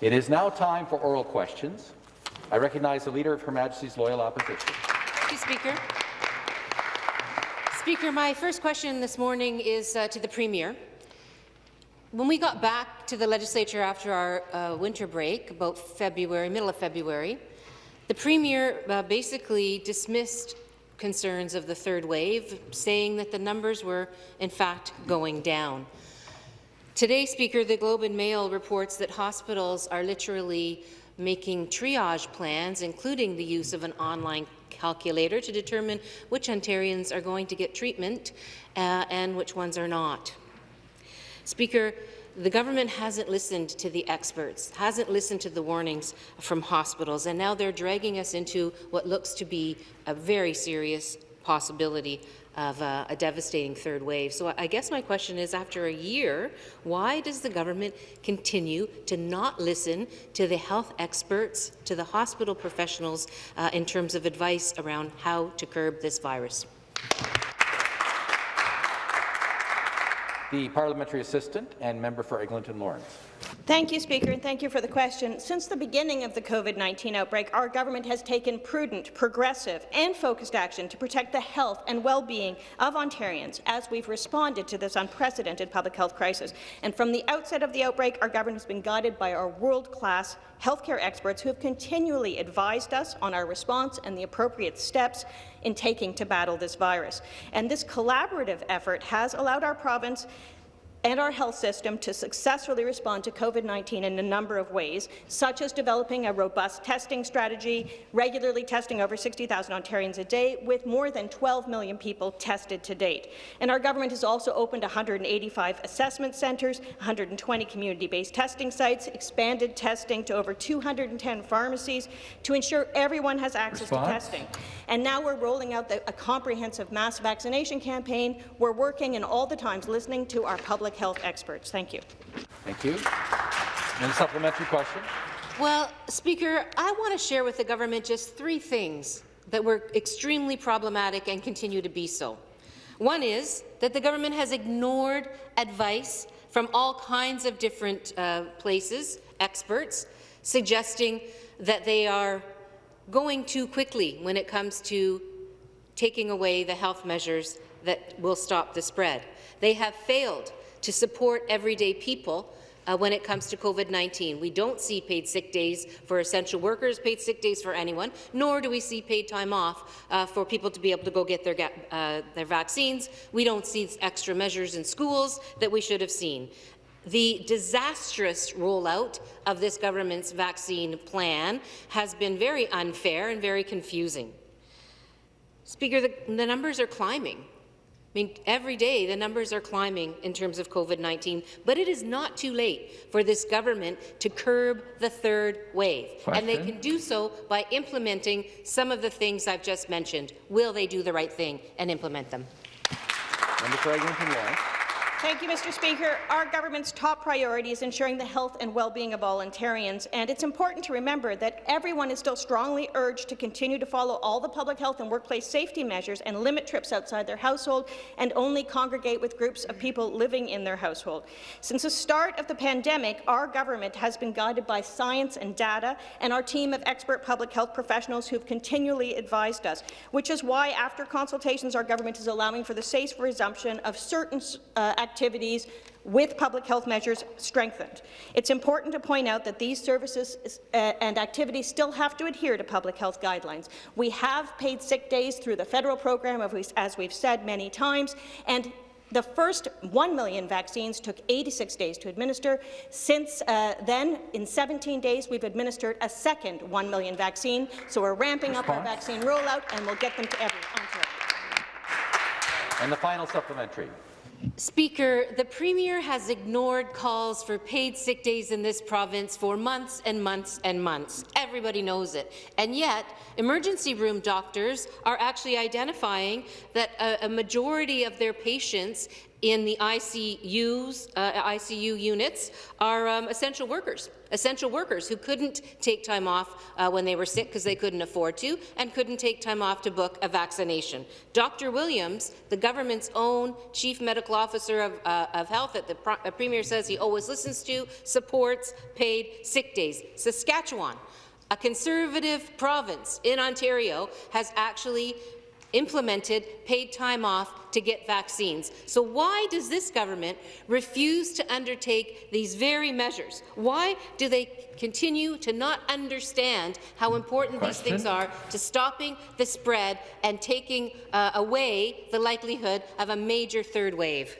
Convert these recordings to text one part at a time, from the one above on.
It is now time for oral questions. I recognize the Leader of Her Majesty's Loyal Opposition. Thank you, Speaker. Speaker, my first question this morning is uh, to the Premier. When we got back to the legislature after our uh, winter break, about February, middle of February, the Premier uh, basically dismissed concerns of the third wave, saying that the numbers were, in fact, going down. Today, Speaker, the Globe and Mail reports that hospitals are literally making triage plans, including the use of an online calculator to determine which Ontarians are going to get treatment uh, and which ones are not. Speaker, the government hasn't listened to the experts, hasn't listened to the warnings from hospitals, and now they're dragging us into what looks to be a very serious possibility of uh, a devastating third wave. So I guess my question is, after a year, why does the government continue to not listen to the health experts, to the hospital professionals uh, in terms of advice around how to curb this virus? The parliamentary assistant and member for Eglinton Lawrence. Thank you, Speaker, and thank you for the question. Since the beginning of the COVID-19 outbreak, our government has taken prudent, progressive and focused action to protect the health and well-being of Ontarians as we've responded to this unprecedented public health crisis. And from the outset of the outbreak, our government has been guided by our world-class healthcare experts who have continually advised us on our response and the appropriate steps in taking to battle this virus. And this collaborative effort has allowed our province and our health system to successfully respond to COVID-19 in a number of ways, such as developing a robust testing strategy, regularly testing over 60,000 Ontarians a day, with more than 12 million people tested to date. And our government has also opened 185 assessment centres, 120 community-based testing sites, expanded testing to over 210 pharmacies to ensure everyone has access Response? to testing. And now we're rolling out the, a comprehensive mass vaccination campaign. We're working and all the times listening to our public public health experts. Thank you. Thank you. And a supplementary question. Well, Speaker, I want to share with the government just three things that were extremely problematic and continue to be so. One is that the government has ignored advice from all kinds of different uh, places, experts, suggesting that they are going too quickly when it comes to taking away the health measures that will stop the spread. They have failed to support everyday people uh, when it comes to COVID-19. We don't see paid sick days for essential workers, paid sick days for anyone, nor do we see paid time off uh, for people to be able to go get their, uh, their vaccines. We don't see extra measures in schools that we should have seen. The disastrous rollout of this government's vaccine plan has been very unfair and very confusing. Speaker, the, the numbers are climbing. I mean, every day the numbers are climbing in terms of COVID-19, but it is not too late for this government to curb the third wave. Question. And they can do so by implementing some of the things I've just mentioned. Will they do the right thing and implement them? Member for Eglinton Lawrence. Thank you, Mr. Speaker. Our government's top priority is ensuring the health and well-being of all Ontarians, and it's important to remember that everyone is still strongly urged to continue to follow all the public health and workplace safety measures and limit trips outside their household and only congregate with groups of people living in their household. Since the start of the pandemic, our government has been guided by science and data and our team of expert public health professionals who have continually advised us, which is why, after consultations, our government is allowing for the safe resumption of certain uh, activities with public health measures strengthened. It's important to point out that these services uh, and activities still have to adhere to public health guidelines. We have paid sick days through the federal program, as we've said many times, and the first 1 million vaccines took 86 days to administer. Since uh, then, in 17 days, we've administered a second 1 million vaccine. So we're ramping Response? up our vaccine rollout, and we'll get them to everyone. And the final supplementary. Speaker, the Premier has ignored calls for paid sick days in this province for months and months and months. Everybody knows it. And yet, emergency room doctors are actually identifying that a, a majority of their patients in the ICUs, uh, ICU units are um, essential workers, essential workers who couldn't take time off uh, when they were sick because they couldn't afford to and couldn't take time off to book a vaccination. Dr. Williams, the government's own chief medical officer of, uh, of health that the premier says he always listens to, supports paid sick days. Saskatchewan, a conservative province in Ontario, has actually implemented paid time off to get vaccines. So why does this government refuse to undertake these very measures? Why do they continue to not understand how important Question. these things are to stopping the spread and taking uh, away the likelihood of a major third wave?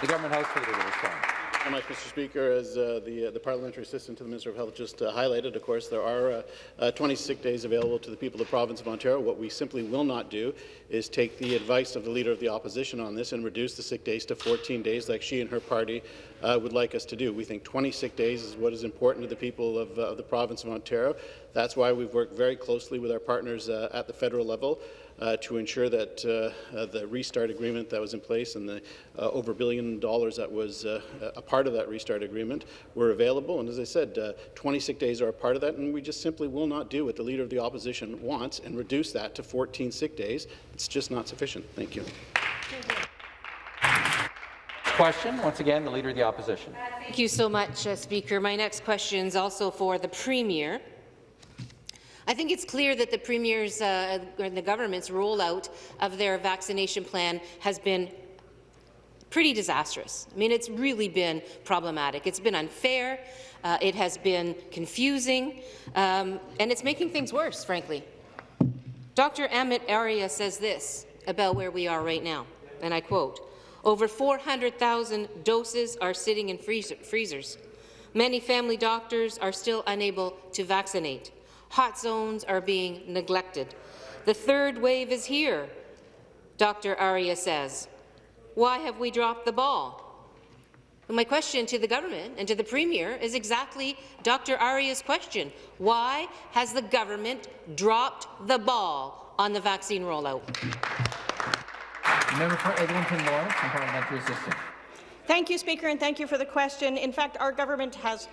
The government House Leader to respond. Very much, Mr. Speaker. As uh, the, uh, the parliamentary assistant to the Minister of Health just uh, highlighted, of course, there are uh, uh, 20 sick days available to the people of the province of Ontario. What we simply will not do is take the advice of the Leader of the Opposition on this and reduce the sick days to 14 days like she and her party uh, would like us to do. We think 20 sick days is what is important to the people of, of the province of Ontario. That's why we've worked very closely with our partners at the federal level uh, to ensure that uh, uh, the restart agreement that was in place and the uh, over a billion dollars that was uh, a part of that restart agreement were available. And as I said, uh, 20 days are a part of that, and we just simply will not do what the Leader of the Opposition wants and reduce that to 14 sick days. It's just not sufficient. Thank you. Question, once again, the Leader of the Opposition. Thank you so much, uh, Speaker. My next question is also for the Premier. I think it's clear that the Premier's uh, and the government's rollout of their vaccination plan has been pretty disastrous. I mean, it's really been problematic. It's been unfair, uh, it has been confusing, um, and it's making things worse, frankly. Dr. Amit Arya says this about where we are right now, and I quote, over 400,000 doses are sitting in freezer freezers. Many family doctors are still unable to vaccinate. Hot zones are being neglected. The third wave is here, Dr. Arya says. Why have we dropped the ball? my question to the government and to the Premier is exactly Dr. Arya's question. Why has the government dropped the ball on the vaccine rollout? Member for Eglinton Lawrence and Parliamentary Assistant. Thank you, Speaker, and thank you for the question. In fact, our government has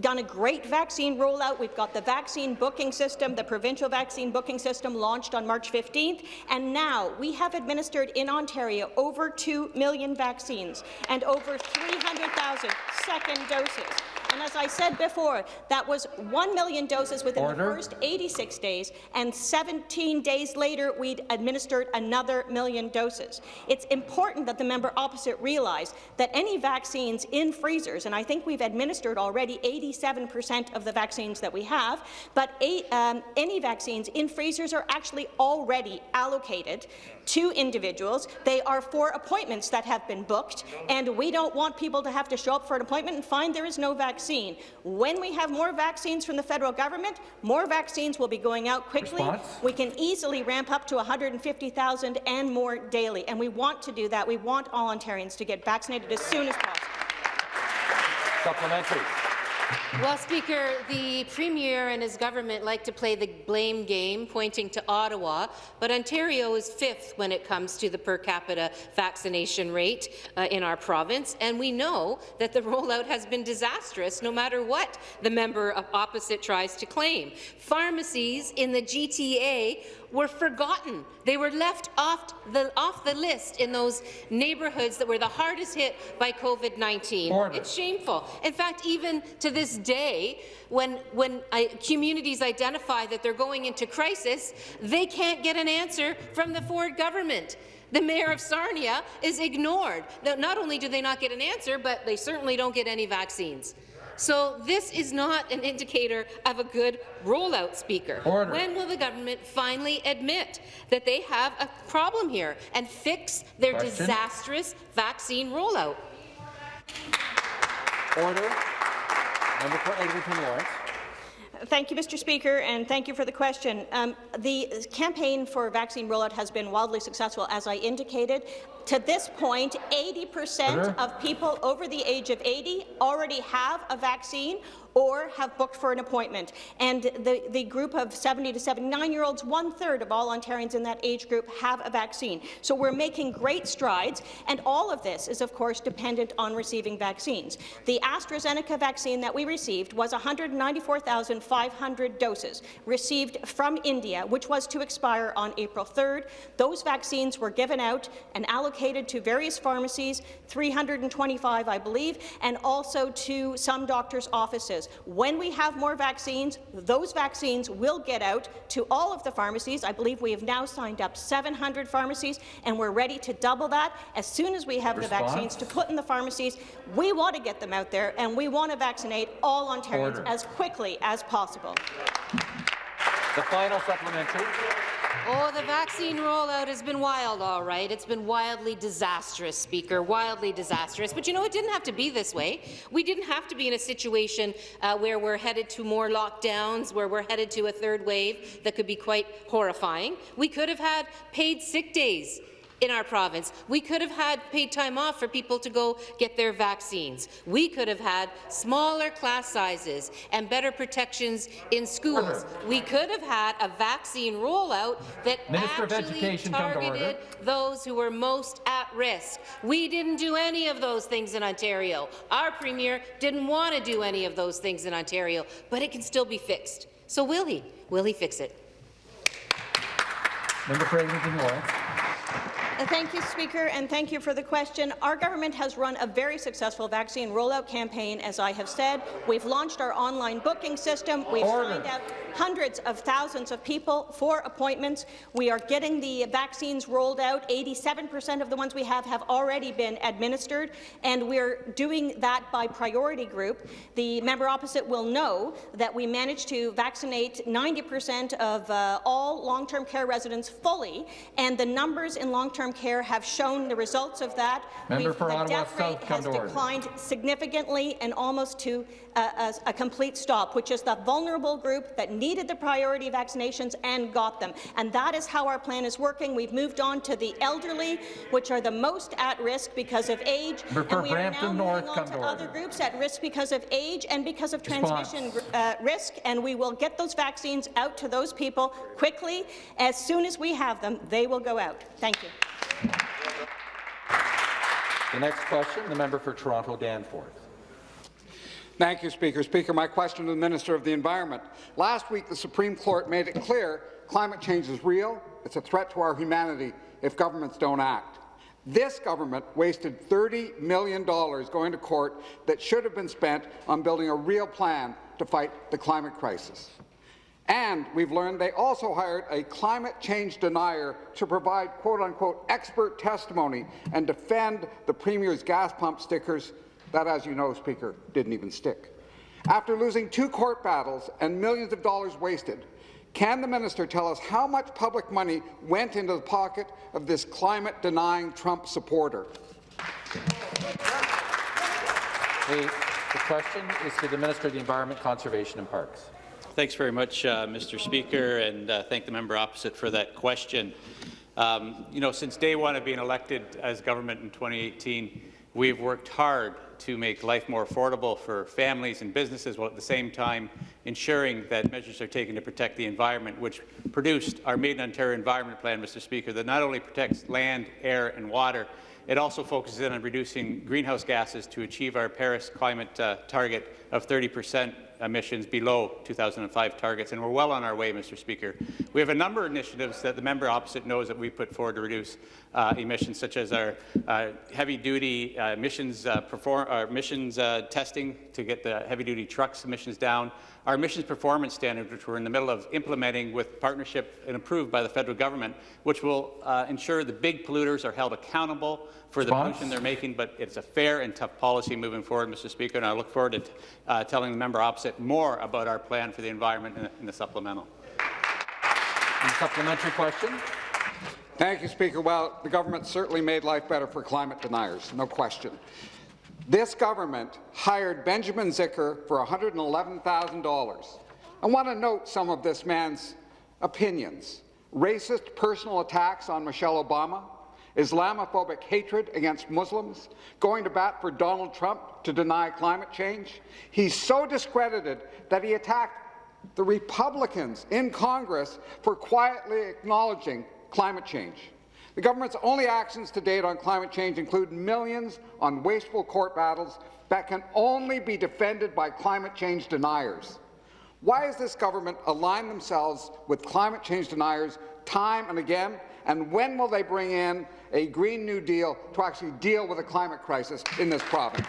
done a great vaccine rollout. We've got the vaccine booking system, the provincial vaccine booking system launched on March 15th, and now we have administered in Ontario over 2 million vaccines and over 300,000 second doses. And as I said before, that was 1 million doses within Order. the first 86 days, and 17 days later, we'd administered another million doses. It's important that the member opposite realize that any vaccines in freezers, and I think we've administered already 87% of the vaccines that we have, but eight, um, any vaccines in freezers are actually already allocated to individuals. They are for appointments that have been booked, and we don't want people to have to show up for an appointment and find there is no vaccine. When we have more vaccines from the federal government, more vaccines will be going out quickly. Response? We can easily ramp up to 150,000 and more daily, and we want to do that. We want all Ontarians to get vaccinated as soon as possible. Supplementary. Well, Speaker, the Premier and his government like to play the blame game, pointing to Ottawa, but Ontario is fifth when it comes to the per capita vaccination rate uh, in our province, and we know that the rollout has been disastrous no matter what the member of opposite tries to claim. Pharmacies in the GTA were forgotten. They were left off the, off the list in those neighbourhoods that were the hardest hit by COVID-19. It's shameful. In fact, even to this day, when, when uh, communities identify that they're going into crisis, they can't get an answer from the Ford government. The mayor of Sarnia is ignored. Not only do they not get an answer, but they certainly don't get any vaccines. So this is not an indicator of a good rollout, Speaker. Order. When will the government finally admit that they have a problem here and fix their Question? disastrous vaccine rollout? Order. Member for Eglinton Lawrence. Thank you, Mr. Speaker, and thank you for the question. Um, the campaign for vaccine rollout has been wildly successful, as I indicated. To this point, 80% of people over the age of 80 already have a vaccine or have booked for an appointment. And the, the group of 70 to 79-year-olds, one-third of all Ontarians in that age group have a vaccine. So we're making great strides, and all of this is, of course, dependent on receiving vaccines. The AstraZeneca vaccine that we received was 194,500 doses received from India, which was to expire on April 3rd. Those vaccines were given out and allocated to various pharmacies, 325, I believe, and also to some doctors' offices. When we have more vaccines, those vaccines will get out to all of the pharmacies. I believe we have now signed up 700 pharmacies, and we're ready to double that as soon as we have Response? the vaccines to put in the pharmacies. We want to get them out there, and we want to vaccinate all Ontarians Order. as quickly as possible. The final supplementary. Oh, the vaccine rollout has been wild, all right. It's been wildly disastrous, Speaker, wildly disastrous. But you know, it didn't have to be this way. We didn't have to be in a situation uh, where we're headed to more lockdowns, where we're headed to a third wave that could be quite horrifying. We could have had paid sick days in our province. We could have had paid time off for people to go get their vaccines. We could have had smaller class sizes and better protections in schools. Uh-huh. We could have had a vaccine rollout that Minister actually Education, come to order. targeted those who were most at risk. We didn't do any of those things in Ontario. Our Premier didn't want to do any of those things in Ontario, but it can still be fixed. So will he? Will he fix it? Member for Eglinton Lawrence. Uh, Thank you, Speaker, and thank you for the question. Our government has run a very successful vaccine rollout campaign, as I have said. We've launched our online booking system. We've Order. signed out hundreds of thousands of people for appointments. We are getting the vaccines rolled out. 87% of the ones we have have already been administered, and we're doing that by priority group. The member opposite will know that we managed to vaccinate 90% of uh, all long-term care residents fully, and the numbers in long-term care have shown the results of that. Member We've- for the Ottawa death South, rate come has to order. declined significantly and almost to a, a, a complete stop, which is the vulnerable group that needed the priority vaccinations and got them. And that is how our plan is working. We've moved on to the elderly, which are the most at risk because of age, Member for and we are now Brampton moving North, on to to other order. groups at risk because of age and because of Response. transmission uh, risk, and we will get those vaccines out to those people quickly. As soon as we have them, they will go out. Thank you. The next question, the member for Toronto Danforth. Thank you, Speaker. Speaker, my question to the Minister of the Environment. Last week, the Supreme Court made it clear climate change is real. It's a threat to our humanity if governments don't act. This government wasted $30 million going to court that should have been spent on building a real plan to fight the climate crisis. And we've learned they also hired a climate change denier to provide quote-unquote expert testimony and defend the Premier's gas pump stickers that, as you know, Speaker, didn't even stick. After losing two court battles and millions of dollars wasted, can the minister tell us how much public money went into the pocket of this climate-denying Trump supporter? The, the question is to the Minister of the Environment, Conservation and Parks. Thanks very much, uh, Mr. Speaker, and uh, thank the member opposite for that question. Um, you know, since day one of being elected as government in 2018, we've worked hard to make life more affordable for families and businesses, while at the same time ensuring that measures are taken to protect the environment, which produced our Made in Ontario Environment Plan, Mr. Speaker, that not only protects land, air and water, it also focuses in on reducing greenhouse gases to achieve our Paris climate uh, target of 30 percent emissions below 2005 targets, and we're well on our way, Mr. Speaker. We have a number of initiatives that the member opposite knows that we put forward to reduce uh, emissions, such as our uh, heavy-duty uh, emissions, uh, perform, uh, emissions uh, testing to get the heavy-duty trucks emissions down, our emissions performance standard, which we're in the middle of implementing with partnership and approved by the federal government, which will ensure the big polluters are held accountable for the Response? pollution they're making, but it's a fair and tough policy moving forward, Mr. Speaker, and I look forward to uh, telling the member opposite more about our plan for the environment in, in the supplemental. The supplementary question. Thank you, Speaker. Well, the government certainly made life better for climate deniers, no question. This government hired Benjamin Zycher for $111,000. I want to note some of this man's opinions. Racist personal attacks on Michelle Obama Islamophobic hatred against Muslims, going to bat for Donald Trump to deny climate change. He's so discredited that he attacked the Republicans in Congress for quietly acknowledging climate change. The government's only actions to date on climate change include millions on wasteful court battles that can only be defended by climate change deniers. Why has this government aligned themselves with climate change deniers time and again? And when will they bring in a Green New Deal to actually deal with the climate crisis in this province?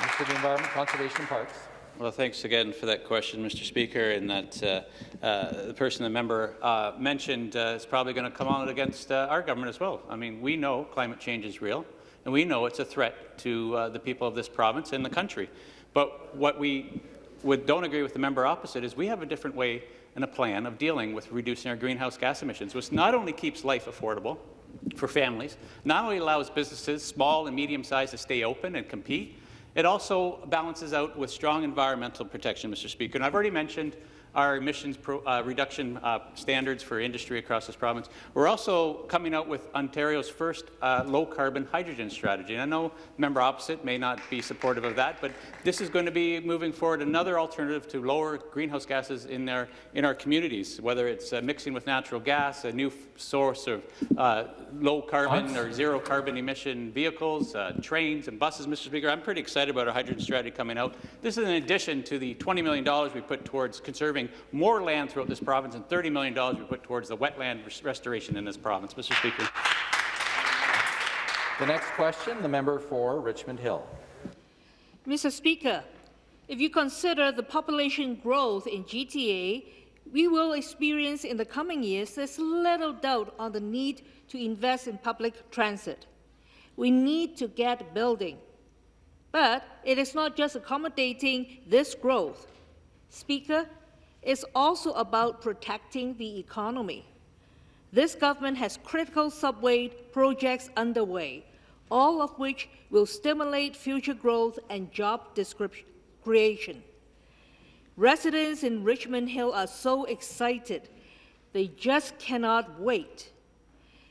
Minister of the Environment, Conservation and Parks. Well, thanks again for that question, Mr. Speaker, and that uh, uh, the person the member uh, mentioned uh, is probably going to come out against uh, our government as well. I mean, we know climate change is real, and we know it's a threat to uh, the people of this province and the country. But what we would, don't agree with the member opposite is we have a different way and a plan of dealing with reducing our greenhouse gas emissions, which not only keeps life affordable for families, not only allows businesses, small and medium-sized, to stay open and compete, it also balances out with strong environmental protection, Mr. Speaker. And I've already mentioned our emissions pro, uh, reduction uh, standards for industry across this province. We're also coming out with Ontario's first uh, low-carbon hydrogen strategy. And I know member opposite may not be supportive of that, but this is going to be moving forward another alternative to lower greenhouse gases in, their, in our communities, whether it's uh, mixing with natural gas, a new source of uh, low-carbon or zero-carbon emission vehicles, uh, trains and buses, Mr. Speaker. I'm pretty excited about our hydrogen strategy coming out. This is in addition to the $20 million we put towards conserving more land throughout this province and $30 million we put towards the wetland res restoration in this province. Mr. Speaker. The next question, the member for Richmond Hill. Mr. Speaker, if you consider the population growth in GTA, we will experience in the coming years, there's little doubt on the need to invest in public transit. We need to get building. But it is not just accommodating this growth. Speaker, it's also about protecting the economy. This government has critical subway projects underway, all of which will stimulate future growth and job creation. Residents in Richmond Hill are so excited, they just cannot wait,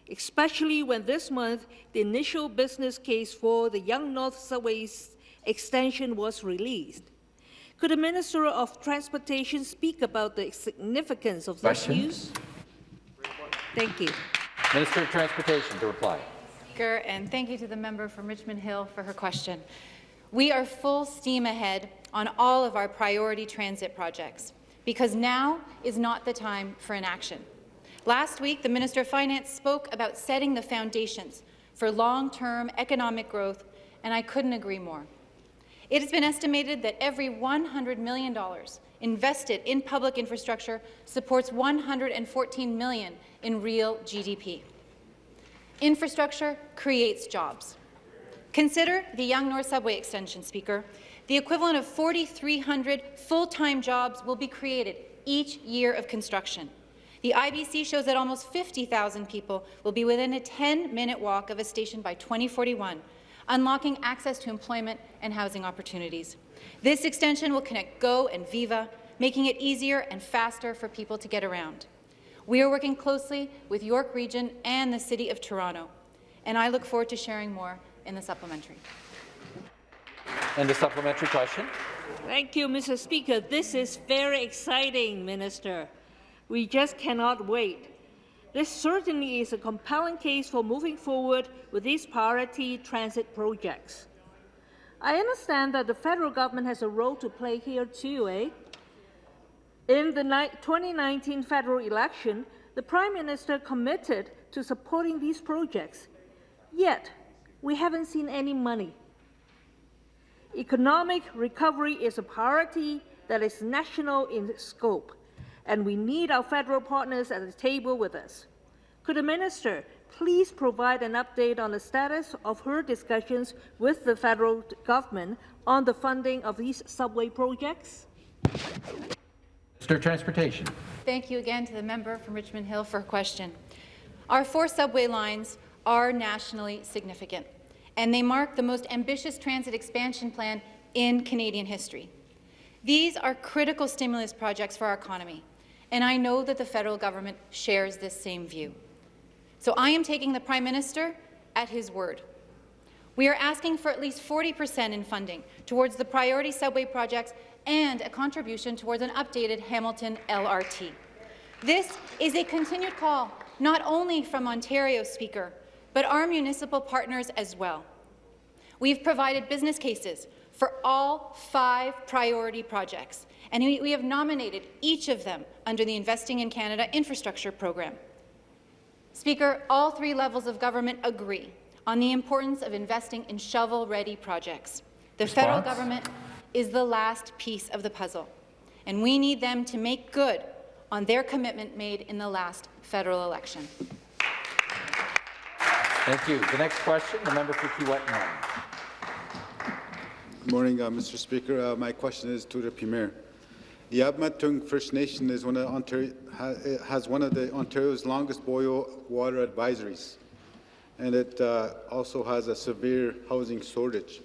especially when this month the initial business case for the Yonge North Subway extension was released. Could the Minister of Transportation speak about the significance of this news? Thank you. Minister of Transportation to reply. Speaker, and thank you to the member from Richmond Hill for her question. We are full steam ahead on all of our priority transit projects because now is not the time for inaction. Last week, the Minister of Finance spoke about setting the foundations for long-term economic growth, and I couldn't agree more. It has been estimated that every $100 million invested in public infrastructure supports 114 million in real GDP. Infrastructure creates jobs. Consider the Yonge North Subway extension, Speaker. The equivalent of 4,300 full-time jobs will be created each year of construction. The IBC shows that almost 50,000 people will be within a 10-minute walk of a station by 2041, unlocking access to employment and housing opportunities. This extension will connect GO and Viva, making it easier and faster for people to get around. We are working closely with York Region and the City of Toronto, and I look forward to sharing more in the supplementary. And the supplementary question. Thank you, Mr. Speaker. This is very exciting, Minister. We just cannot wait. This certainly is a compelling case for moving forward with these priority transit projects. I understand that the federal government has a role to play here too, eh? In the 2019 federal election, the Prime Minister committed to supporting these projects, yet we haven't seen any money. Economic recovery is a priority that is national in scope and we need our federal partners at the table with us. Could the minister please provide an update on the status of her discussions with the federal government on the funding of these subway projects? Minister of Transportation. Thank you again to the member from Richmond Hill for her question. Our four subway lines are nationally significant, and they mark the most ambitious transit expansion plan in Canadian history. These are critical stimulus projects for our economy, and I know that the federal government shares this same view. So I am taking the Prime Minister at his word. We are asking for at least 40 percent in funding towards the priority subway projects and a contribution towards an updated Hamilton LRT. This is a continued call not only from Ontario, Speaker, but our municipal partners as well. We've provided business cases for all five priority projects, and we, we have nominated each of them under the Investing in Canada infrastructure program. Speaker, all three levels of government agree on the importance of investing in shovel-ready projects. The federal government is the last piece of the puzzle, and we need them to make good on their commitment made in the last federal election. Thank you. The next question, the member for Kiiwetinoong Good morning, uh, Mr. Speaker. Uh, my question is to the Premier. The Eabametoong First Nation is one of Ontario, has one of the Ontario's longest boil water advisories, and it uh, also has a severe housing shortage.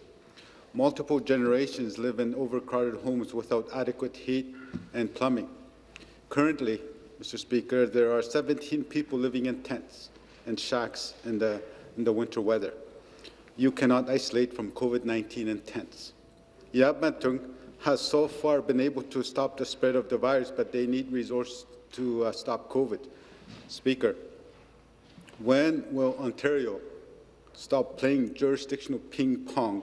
Multiple generations live in overcrowded homes without adequate heat and plumbing. Currently, Mr. Speaker, there are 17 people living in tents and shacks in the, in the winter weather. You cannot isolate from COVID-19 in tents. Eabametoong has so far been able to stop the spread of the virus, but they need resources to uh, stop COVID. Speaker, when will Ontario stop playing jurisdictional ping pong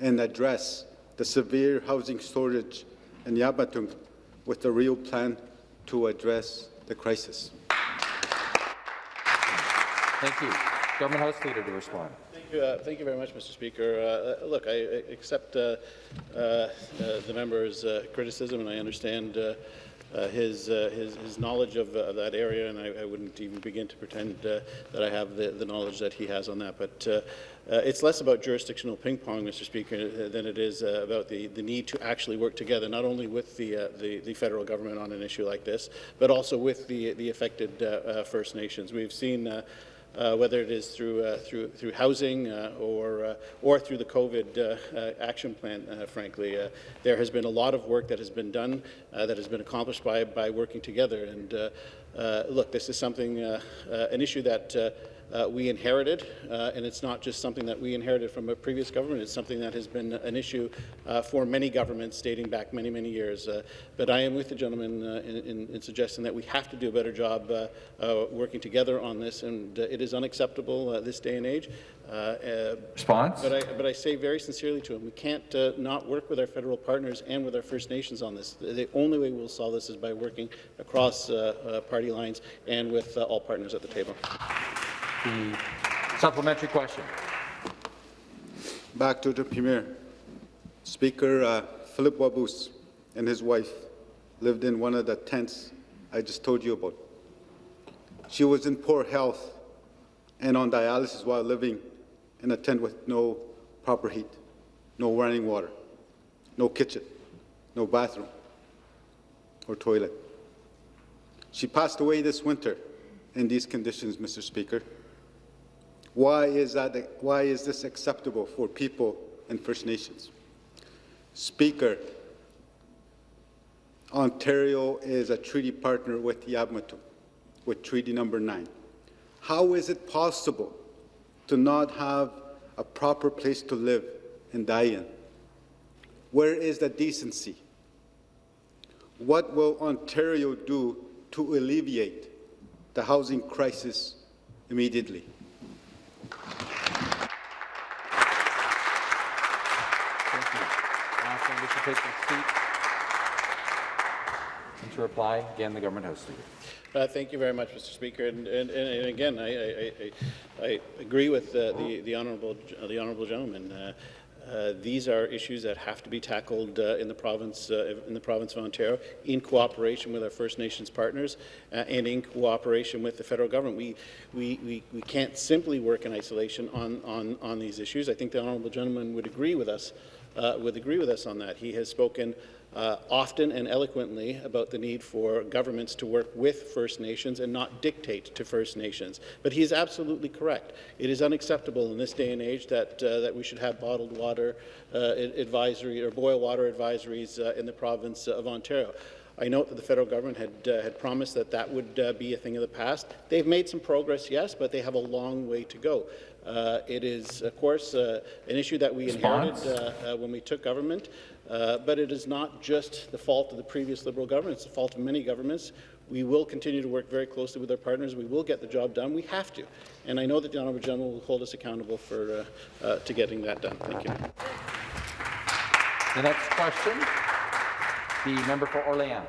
and address the severe housing shortage in Eabametoong with a real plan to address the crisis? Thank you. Government House Leader to respond. Thank you, uh, thank you very much, Mr. Speaker. Uh, uh, look, I, accept uh, uh, uh, the member's uh, criticism, and I understand uh, uh, his, his, his knowledge of, that area, and I, I wouldn't even begin to pretend that I have the, the knowledge that he has on that. But it's less about jurisdictional ping pong, Mr. Speaker, than it is about the, the need to actually work together, not only with the, the, the federal government on an issue like this, but also with the, the affected First Nations. We've seen uh, whether it is through uh, through through housing uh, or uh, or through the COVID uh, uh, action plan. Frankly, there has been a lot of work that has been done that has been accomplished by by working together. And look, this is something an issue that. Uh, we inherited, uh, and it's not just something that we inherited from a previous government. It's something that has been an issue uh, for many governments dating back many, many years. Uh, but I am with the gentleman uh, in, in, in suggesting that we have to do a better job uh, uh, working together on this, and uh, it is unacceptable uh, this day and age. Uh, uh, Response? but I, but I say very sincerely to him, we can't uh, not work with our federal partners and with our First Nations on this. The, only way we'll solve this is by working across party lines and with uh, all partners at the table. The supplementary question. Back to the Premier. Speaker uh, Philip Wabus and his wife lived in one of the tents I just told you about. She was in poor health and on dialysis while living in a tent with no proper heat, no running water, no kitchen, no bathroom or toilet. She passed away this winter in these conditions, Mr. Speaker. Why is, that, why is this acceptable for people in First Nations? Speaker, Ontario is a treaty partner with Yabmatu, with Treaty Number 9. How is it possible to not have a proper place to live and die in? Where is the decency? What will Ontario do to alleviate the housing crisis immediately? Thank you. Ask them to take their seat. And to reply, again, the Government House Leader. Uh, Thank you very much, Mr. Speaker. And, and, and again, I, I, I, I agree with uh, the, the honourable uh, the honourable gentleman. Uh, uh, these are issues that have to be tackled uh, in the province uh, in the province of Ontario in cooperation with our First Nations partners uh, and in cooperation with the federal government. We, we, we, we can't simply work in isolation on, on, on these issues. I think the honourable gentleman would agree with us uh, would agree with us on that. He has spoken uh, often and eloquently about the need for governments to work with First Nations and not dictate to First Nations. But he is absolutely correct. It is unacceptable in this day and age that, uh, that we should have bottled water uh, advisory or boil water advisories uh, in the province of Ontario. I note that the federal government had, uh, had promised that that would uh, be a thing of the past. They've made some progress, yes, but they have a long way to go. Uh, it is, of course, uh, an issue that we Response? inherited uh, uh, when we took government, uh, but it is not just the fault of the previous Liberal government. It's the fault of many governments. We will continue to work very closely with our partners. We will get the job done. We have to. And I know that the Honourable General will hold us accountable for, uh, uh, to getting that done. Thank you. The next question, the member for Orléans.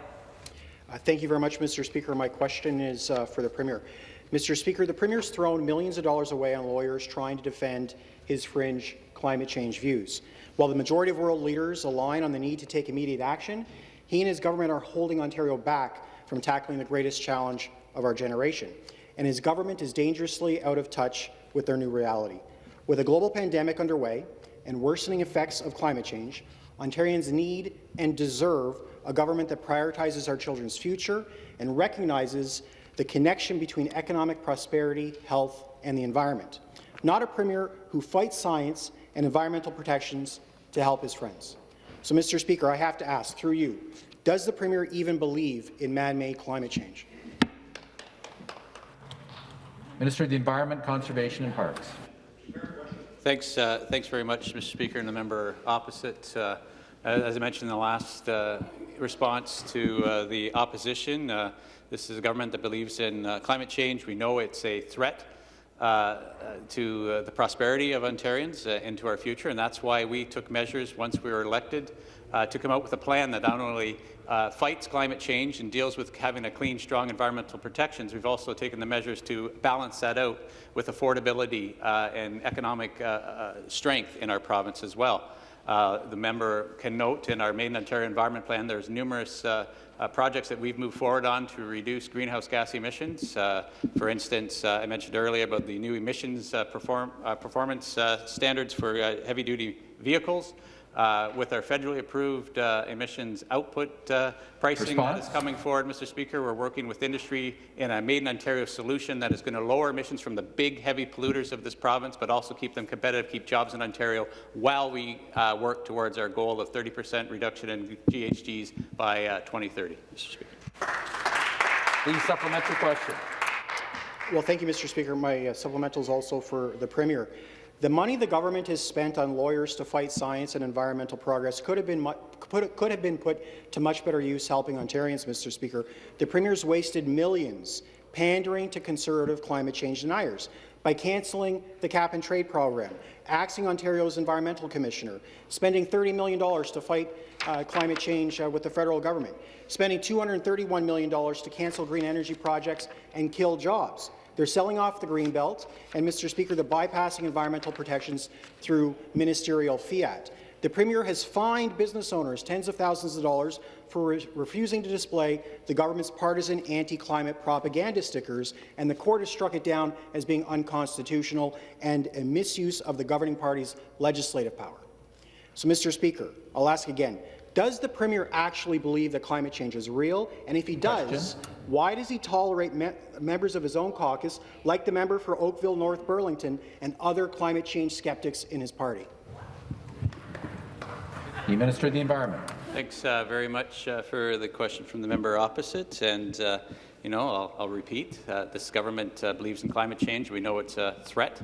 Uh, Thank you very much, Mr. Speaker. My question is uh, for the Premier. Mr. Speaker, the Premier's thrown millions of dollars away on lawyers trying to defend his fringe climate change views. While the majority of world leaders align on the need to take immediate action, he and his government are holding Ontario back from tackling the greatest challenge of our generation. And his government is dangerously out of touch with their new reality. With a global pandemic underway and worsening effects of climate change, Ontarians need and deserve a government that prioritizes our children's future and recognizes the connection between economic prosperity, health, and the environment. Not a premier who fights science and environmental protections to help his friends. So, Mr. Speaker, I have to ask, through you, does the Premier even believe in man-made climate change? Minister of the Environment, Conservation and Parks. Thanks, uh, thanks very much, Mr. Speaker, and the member opposite. Uh, as I mentioned in the last uh, response to uh, the opposition, uh, this is a government that believes in uh, climate change. We know it's a threat uh, uh, to uh, the prosperity of Ontarians uh, and to our future, and that's why we took measures once we were elected uh, to come out with a plan that not only uh, fights climate change and deals with having a clean, strong environmental protections, we've also taken the measures to balance that out with affordability uh, and economic uh, uh, strength in our province as well. Uh, the member can note in our Main Ontario Environment Plan there's numerous uh, uh, projects that we've moved forward on to reduce greenhouse gas emissions. Uh, for instance, uh, I mentioned earlier about the new emissions uh, perform, uh, performance standards for heavy-duty vehicles. Uh, with our federally approved uh, emissions output uh, pricing that Response? is coming forward, Mr. Speaker, we're working with industry in a Made in Ontario solution that is going to lower emissions from the big, heavy polluters of this province, but also keep them competitive, keep jobs in Ontario, while we uh, work towards our goal of 30% reduction in GHGs by uh, 2030, Mr. Speaker. The supplementary question. Well, thank you, Mr. Speaker. My uh, supplemental is also for the Premier. The money the government has spent on lawyers to fight science and environmental progress could have been could, could have been put to much better use helping Ontarians, Mr. Speaker. The Premier's wasted millions pandering to conservative climate change deniers by cancelling the cap-and-trade program, axing Ontario's environmental commissioner, spending $30 million to fight uh, climate change uh, with the federal government, spending $231 million to cancel green energy projects and kill jobs. They're selling off the Greenbelt, and, Mr. Speaker, they're bypassing environmental protections through ministerial fiat. The Premier has fined business owners tens of thousands of dollars for re refusing to display the government's partisan anti-climate propaganda stickers, and the court has struck it down as being unconstitutional and a misuse of the governing party's legislative power. So, Mr. Speaker, I'll ask again, does the Premier actually believe that climate change is real? And if he does, why does he tolerate me members of his own caucus, like the member for Oakville North Burlington, and other climate change skeptics in his party? The Minister of the Environment. Thanks uh, very much uh, for the question from the member opposite. And, uh, you know, I'll, I'll repeat, uh, this government uh, believes in climate change. We know it's a threat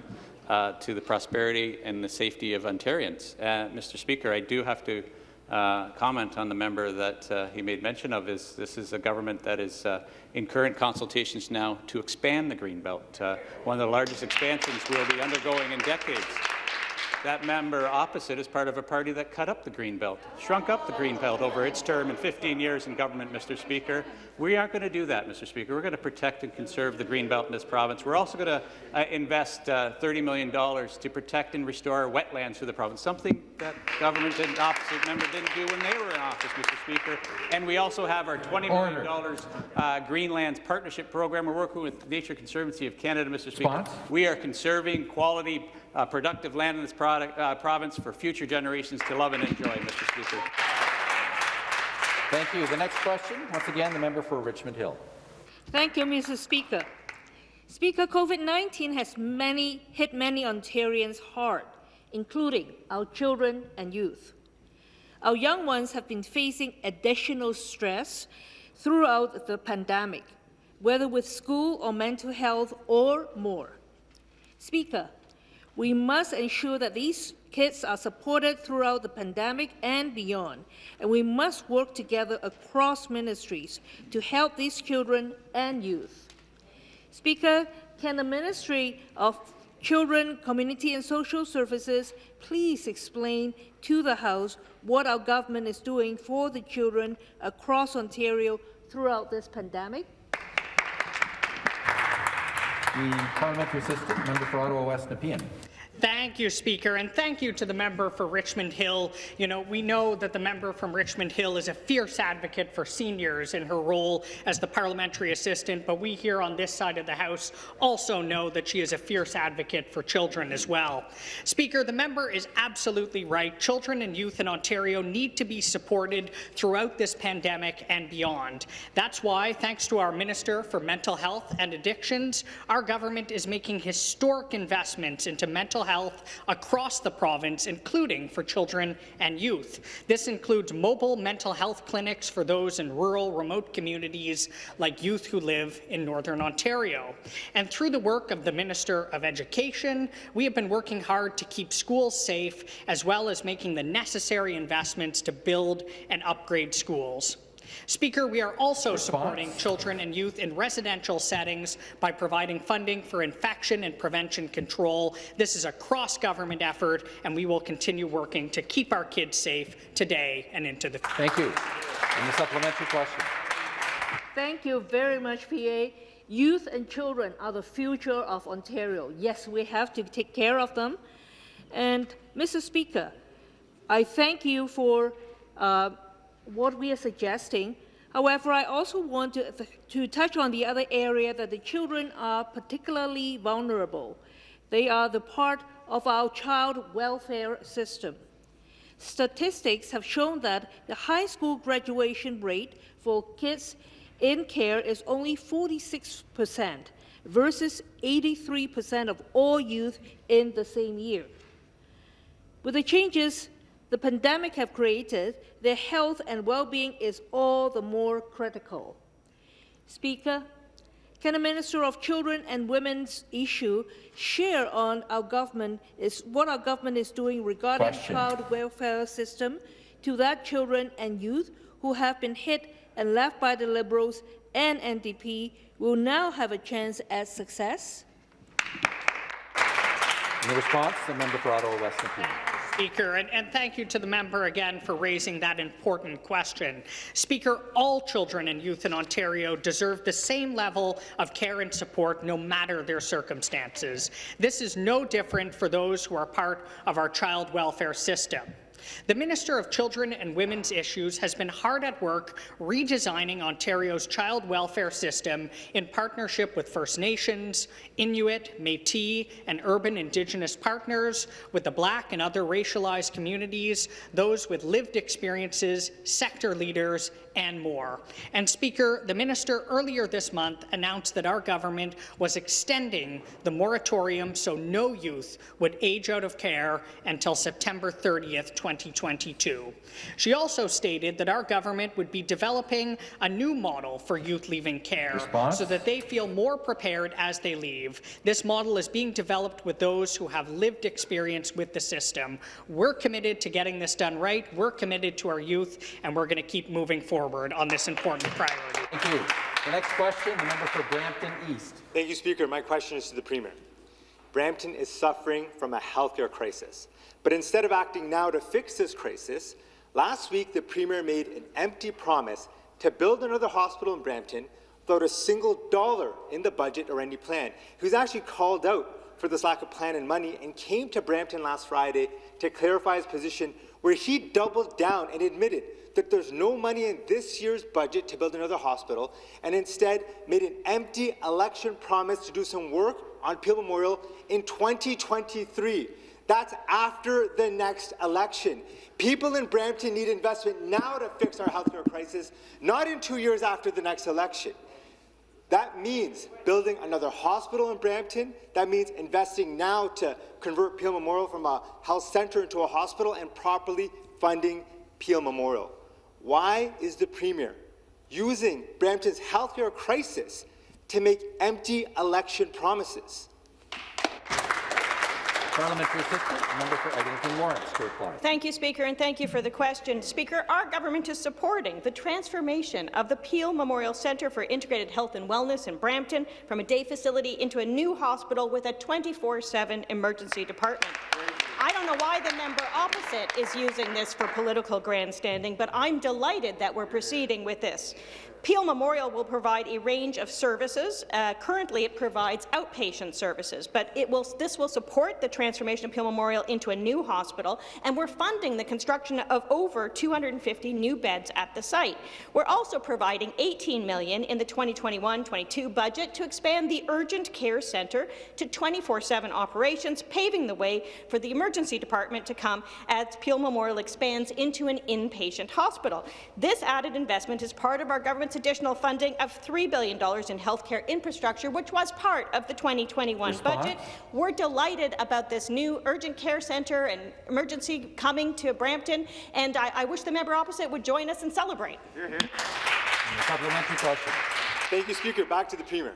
uh, to the prosperity and the safety of Ontarians. Uh, Mr. Speaker, I do have to uh, comment on the member that uh, he made mention of. Is this is a government that is uh, in current consultations now to expand the Greenbelt, uh, one of the largest expansions we'll be undergoing in decades. That member opposite is part of a party that cut up the Greenbelt, shrunk up the Greenbelt over its term in 15 years in government, Mr. Speaker. We aren't going to do that, Mr. Speaker. We're going to protect and conserve the Greenbelt in this province. We're also going to uh, invest uh, $30 million to protect and restore wetlands for the province, something that government and opposite member didn't do when they were in office, Mr. Speaker. And we also have our $20 million uh, Greenlands Partnership Program. We're working with Nature Conservancy of Canada, Mr. Speaker. Response? We are conserving quality, uh, productive land in this product, uh, province for future generations to love and enjoy, Mr. Speaker. Thank you. The next question, once again, the member for Richmond Hill. Thank you, Mr. Speaker. Speaker, COVID-19 has many, hit many Ontarians hard, including our children and youth. Our young ones have been facing additional stress throughout the pandemic, whether with school or mental health or more. Speaker, we must ensure that these kids are supported throughout the pandemic and beyond, and we must work together across ministries to help these children and youth. Speaker, can the Ministry of Children, Community and Social Services please explain to the House what our government is doing for the children across Ontario throughout this pandemic? The parliamentary assistant, member for Ottawa West Nepean. Thank you, Speaker, and thank you to the member for Richmond Hill. You know, we know that the member from Richmond Hill is a fierce advocate for seniors in her role as the parliamentary assistant, but we here on this side of the House also know that she is a fierce advocate for children as well. Speaker, the member is absolutely right. Children and youth in Ontario need to be supported throughout this pandemic and beyond. That's why, thanks to our Minister for Mental Health and Addictions, our government is making historic investments into mental health across the province, including for children and youth. This includes mobile mental health clinics for those in rural, remote communities like youth who live in Northern Ontario. And through the work of the Minister of Education, we have been working hard to keep schools safe, as well as making the necessary investments to build and upgrade schools. Speaker, we are also supporting children and youth in residential settings by providing funding for infection and prevention control. This is a cross-government effort, and we will continue working to keep our kids safe today and into the future. Thank you. And the supplementary question. Thank you very much, PA. Youth and children are the future of Ontario. Yes, we have to take care of them. And, Mr. Speaker, I thank you for uh, what we are suggesting. However, I also want to, to touch on the other area that the children are particularly vulnerable. They are the part of our child welfare system. Statistics have shown that the high school graduation rate for kids in care is only 46% versus 83% of all youth in the same year. With the changes the pandemic have created, their health and well-being is all the more critical. Speaker, can the Minister of Children and Women's issue share on our government is what our government is doing regarding Question. child welfare system to that children and youth who have been hit and left by the Liberals and NDP will now have a chance at success? In response, the member for Ottawa West Nepean. Speaker, and, and, thank you to the member again for raising that important question. Speaker, all children and youth in Ontario deserve the same level of care and support no matter their circumstances. This is no different for those who are part of our child welfare system. The Minister of Children and Women's Issues has been hard at work redesigning Ontario's child welfare system in partnership with First Nations, Inuit, Métis, and urban Indigenous partners, with the Black and other racialized communities, those with lived experiences, sector leaders, and more. And Speaker, the Minister earlier this month announced that our government was extending the moratorium so no youth would age out of care until September 30th, 2022. She also stated that our government would be developing a new model for youth leaving care Response? so that they feel more prepared as they leave. This model is being developed with those who have lived experience with the system. We're committed to getting this done right. We're committed to our youth, and we're going to keep moving forward on this important priority. Thank you. The next question, the member for Brampton East. Thank you, Speaker. My question is to the Premier. Brampton is suffering from a healthcare crisis. But instead of acting now to fix this crisis, last week the Premier made an empty promise to build another hospital in Brampton without a single dollar in the budget or any plan. He was actually called out for this lack of plan and money and came to Brampton last Friday to clarify his position where he doubled down and admitted that there's no money in this year's budget to build another hospital, and instead made an empty election promise to do some work on Peel Memorial in 2023. That's after the next election. People in Brampton need investment now to fix our healthcare crisis, not in two years after the next election. That means building another hospital in Brampton. That means investing now to convert Peel Memorial from a health centre into a hospital and properly funding Peel Memorial. Why is the Premier using Brampton's healthcare crisis to make empty election promises? Parliamentary assistant, member for Eglinton Lawrence to reply. Thank you, Speaker, and thank you for the question. Speaker, our government is supporting the transformation of the Peel Memorial Centre for Integrated Health and Wellness in Brampton from a day facility into a new hospital with a 24-7 emergency department. I don't know why the member opposite is using this for political grandstanding, but I'm delighted that we're proceeding with this. Peel Memorial will provide a range of services. Uh, currently, it provides outpatient services, but will, this will support the transformation of Peel Memorial into a new hospital, and we're funding the construction of over 250 new beds at the site. We're also providing 18 million in the 2021-22 budget to expand the urgent care centre to 24-7 operations, paving the way for the emergency department to come as Peel Memorial expands into an inpatient hospital. This added investment is part of our government's additional funding of $3 billion in healthcare infrastructure, which was part of the 2021 Response? budget. We're delighted about this new urgent care centre and emergency coming to Brampton, and I, I wish the member opposite would join us and celebrate. Mm-hmm. Supplementary question. Thank you, Speaker. Back to the Premier.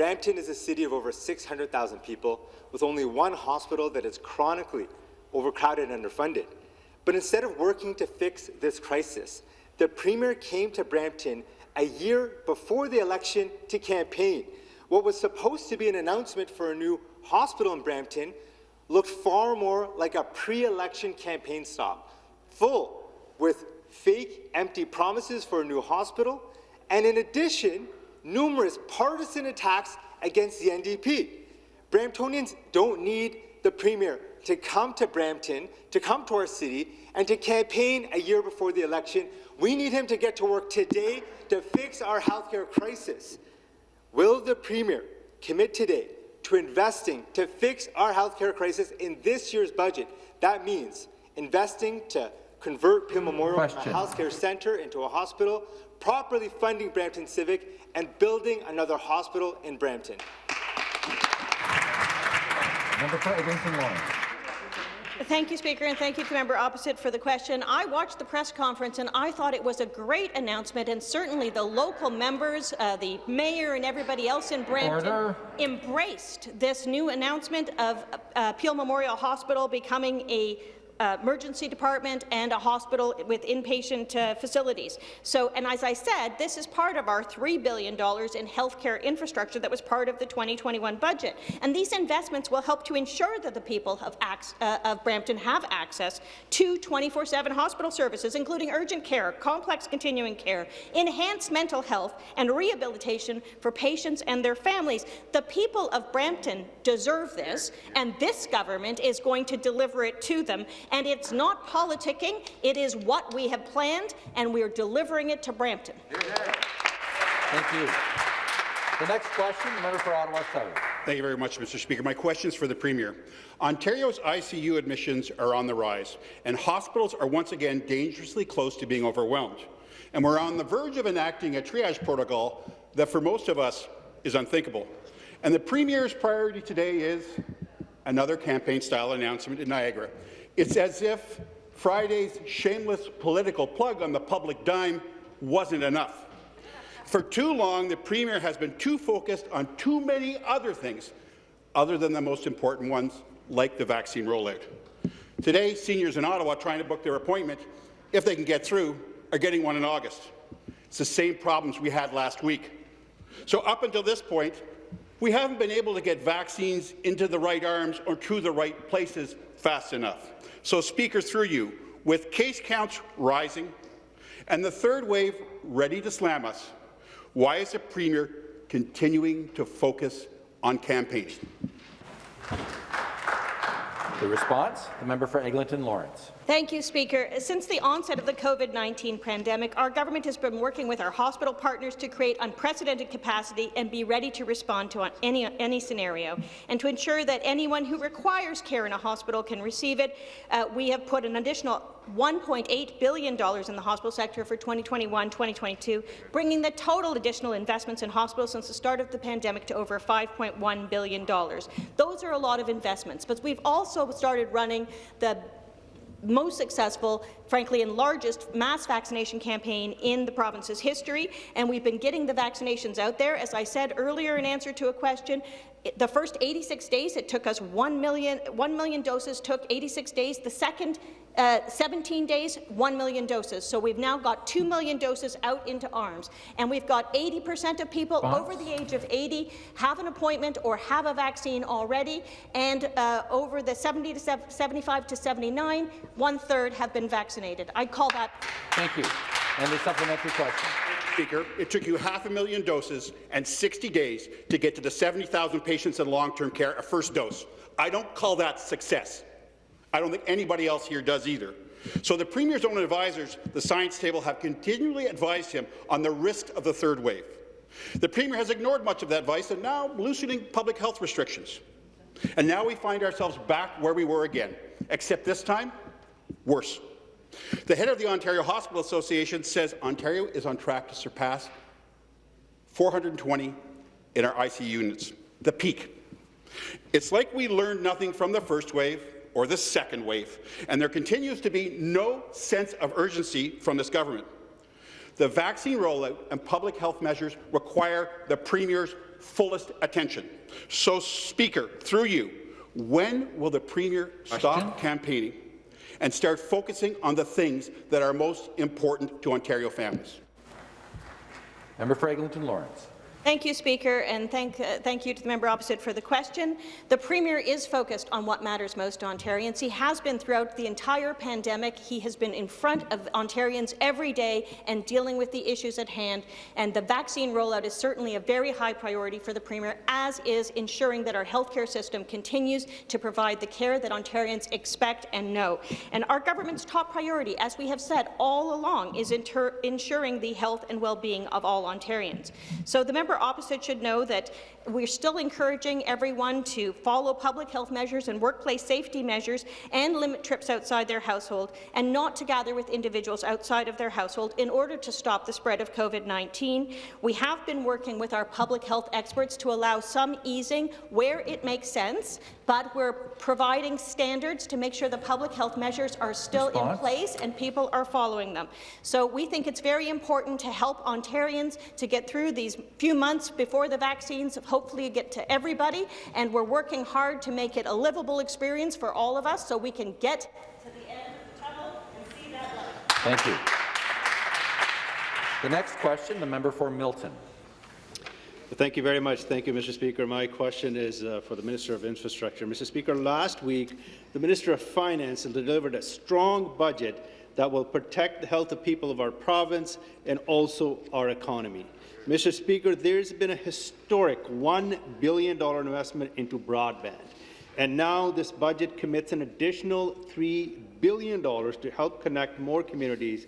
Brampton is a city of over 600,000 people with only one hospital that is chronically overcrowded and underfunded. But instead of working to fix this crisis, the Premier came to Brampton a year before the election to campaign. What was supposed to be an announcement for a new hospital in Brampton looked far more like a pre-election campaign stop, full with fake, empty promises for a new hospital, and in addition, numerous partisan attacks against the NDP. Bramptonians don't need the Premier to come to Brampton, to come to our city, and to campaign a year before the election. We need him to get to work today to fix our healthcare crisis. Will the Premier commit today to investing to fix our healthcare crisis in this year's budget? That means investing to convert Peel Memorial Question. from a healthcare centre into a hospital, properly funding Brampton Civic, and building another hospital in Brampton. Member for Eglinton Lawrence. Thank you, Speaker, and thank you to the member opposite for the question. I watched the press conference and I thought it was a great announcement, and certainly the local members, uh, the mayor and everybody else in Brampton Order. embraced this new announcement of uh, Peel Memorial Hospital becoming a uh, emergency department and a hospital with inpatient uh, facilities. So, and as I said, this is part of our $3 billion in healthcare infrastructure that was part of the 2021 budget. And these investments will help to ensure that the people of, uh, of Brampton have access to 24-7 hospital services, including urgent care, complex continuing care, enhanced mental health, and rehabilitation for patients and their families. The people of Brampton deserve this, and this government is going to deliver it to them. And it's not politicking, it is what we have planned, and we're delivering it to Brampton. Thank you. The next question, the member for Ottawa South. Thank you very much, Mr. Speaker. My question is for the Premier. Ontario's ICU admissions are on the rise, and hospitals are once again dangerously close to being overwhelmed. And we're on the verge of enacting a triage protocol that, for most of us, is unthinkable. And the Premier's priority today is another campaign-style announcement in Niagara. It's as if Friday's shameless political plug on the public dime wasn't enough. For too long, the Premier has been too focused on too many other things, other than the most important ones, like the vaccine rollout. Today, seniors in Ottawa trying to book their appointment, if they can get through, are getting one in August. It's the same problems we had last week. So up until this point, we haven't been able to get vaccines into the right arms or to the right places fast enough. So, Speaker, through you, with case counts rising and the third wave ready to slam us, why is the Premier continuing to focus on campaigning? The response, the member for Eglinton Lawrence. Thank you, Speaker. Since the onset of the COVID-19 pandemic, our government has been working with our hospital partners to create unprecedented capacity and be ready to respond to any, any scenario. And to ensure that anyone who requires care in a hospital can receive it, uh, we have put an additional $1.8 billion in the hospital sector for 2021-2022, bringing the total additional investments in hospitals since the start of the pandemic to over $5.1 billion. Those are a lot of investments, but we've also started running the most successful, frankly, and largest mass vaccination campaign in the province's history, and we've been getting the vaccinations out there. As I said earlier in answer to a question, the first 86 days, it took us 1 million, 1 million doses, took 86 days. The second uh, 17 days, 1 million doses. So we've now got 2 million doses out into arms. And we've got 80% of people over the age of 80 have an appointment or have a vaccine already. And uh, over the 70 to 75 to 79, one-third have been vaccinated. I call that... Thank you. And the supplementary question. Speaker, it took you half a million doses and 60 days to get to the 70,000 patients in long-term care a first dose. I don't call that success. I don't think anybody else here does either. So the Premier's own advisors, the science table, have continually advised him on the risk of the third wave. The Premier has ignored much of that advice and now loosening public health restrictions. And now we find ourselves back where we were again, except this time, worse. The head of the Ontario Hospital Association says Ontario is on track to surpass 420 in our ICU units, the peak. It's like we learned nothing from the first wave or the second wave, and there continues to be no sense of urgency from this government. The vaccine rollout and public health measures require the Premier's fullest attention. So, Speaker, through you, when will the Premier stop campaigning and start focusing on the things that are most important to Ontario families? Member for Eglinton Lawrence. Thank you, Speaker, and thank, uh, thank you to the member opposite for the question. The Premier is focused on what matters most to Ontarians. He has been throughout the entire pandemic. He has been in front of Ontarians every day and dealing with the issues at hand, and the vaccine rollout is certainly a very high priority for the Premier, as is ensuring that our healthcare system continues to provide the care that Ontarians expect and know. And our government's top priority, as we have said all along, is ensuring the health and well-being of all Ontarians. So the member member opposite should know that we're still encouraging everyone to follow public health measures and workplace safety measures and limit trips outside their household and not to gather with individuals outside of their household in order to stop the spread of COVID-19. We have been working with our public health experts to allow some easing where it makes sense, but we're providing standards to make sure the public health measures are still Response. in place and people are following them. So we think it's very important to help Ontarians to get through these few months before the vaccines hopefully get to everybody, and we're working hard to make it a livable experience for all of us so we can get to the end of the tunnel and see that light. Thank you. The next question, the member for Milton. Thank you very much. Thank you, Mr. Speaker. My question is uh, for the Minister of Infrastructure. Mr. Speaker, last week, the Minister of Finance delivered a strong budget that will protect the health of people of our province and also our economy. Mr. Speaker, there's been a historic $1 billion investment into broadband. And now this budget commits an additional $3 billion to help connect more communities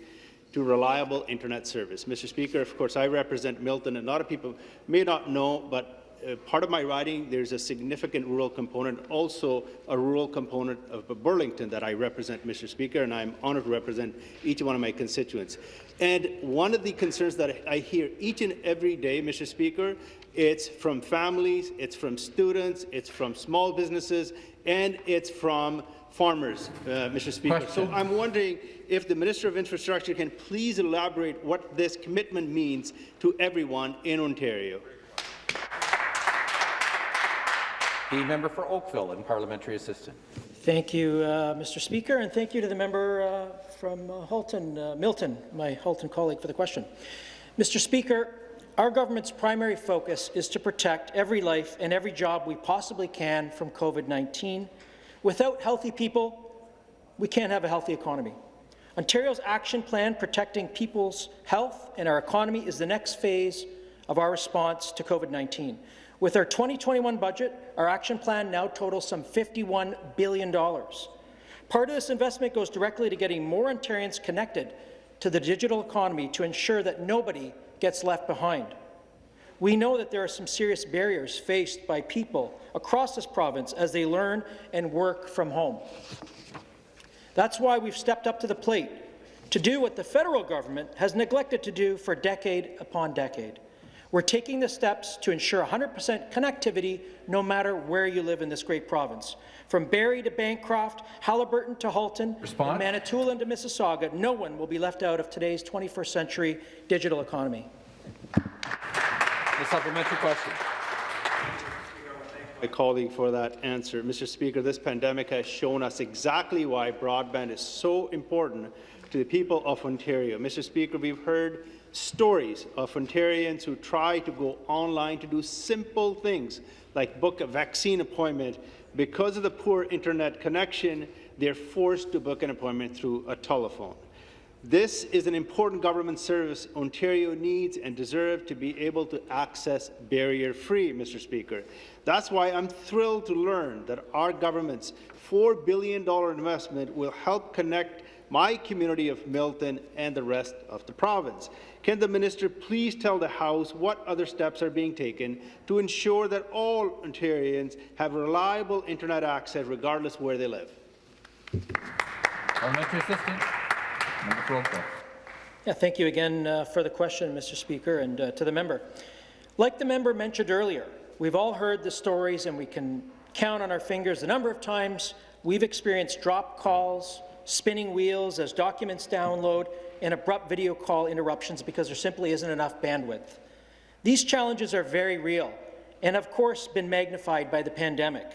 to reliable internet service. Mr. Speaker, of course, I represent Milton, and a lot of people may not know, but uh, part of my riding, there's a significant rural component, also a rural component of Burlington that I represent, Mr. Speaker, and I'm honored to represent each one of my constituents. And one of the concerns that I hear each and every day, Mr. Speaker, it's from families, it's from students, it's from small businesses, and it's from farmers, uh, Mr. Speaker. Question. So I'm wondering if the Minister of Infrastructure can please elaborate what this commitment means to everyone in Ontario. The member for Oakville and parliamentary assistant. Thank you, uh, Mr. Speaker, and thank you to the member uh, from uh, Halton, uh, Milton, my Halton colleague, for the question. Mr. Speaker, our government's primary focus is to protect every life and every job we possibly can from COVID-19. Without healthy people, we can't have a healthy economy. Ontario's action plan protecting people's health and our economy is the next phase of our response to COVID-19. With our 2021 budget, our action plan now totals some $51 billion. Part of this investment goes directly to getting more Ontarians connected to the digital economy to ensure that nobody gets left behind. We know that there are some serious barriers faced by people across this province as they learn and work from home. That's why we've stepped up to the plate to do what the federal government has neglected to do for decade upon decade. We're taking the steps to ensure 100% connectivity no matter where you live in this great province. From Barrie to Bancroft, Haliburton to Halton, Response? and Manitoulin to Mississauga, no one will be left out of today's 21st century digital economy. The supplementary question. my colleague for that answer. Mr. Speaker, this pandemic has shown us exactly why broadband is so important to the people of Ontario. Mr. Speaker, we've heard stories of Ontarians who try to go online to do simple things like book a vaccine appointment. Because of the poor internet connection, they're forced to book an appointment through a telephone. This is an important government service Ontario needs and deserves to be able to access barrier-free, Mr. Speaker. That's why I'm thrilled to learn that our government's $4 billion investment will help connect my community of Milton and the rest of the province. Can the minister please tell the House what other steps are being taken to ensure that all Ontarians have reliable internet access regardless where they live? Parliamentary assistant. Member for Oakville. Yeah, thank you again uh, for the question, Mr. Speaker, and uh, to the member. Like the member mentioned earlier, we've all heard the stories and we can count on our fingers the number of times we've experienced drop calls, spinning wheels as documents download, and abrupt video call interruptions because there simply isn't enough bandwidth. These challenges are very real and, of course, been magnified by the pandemic.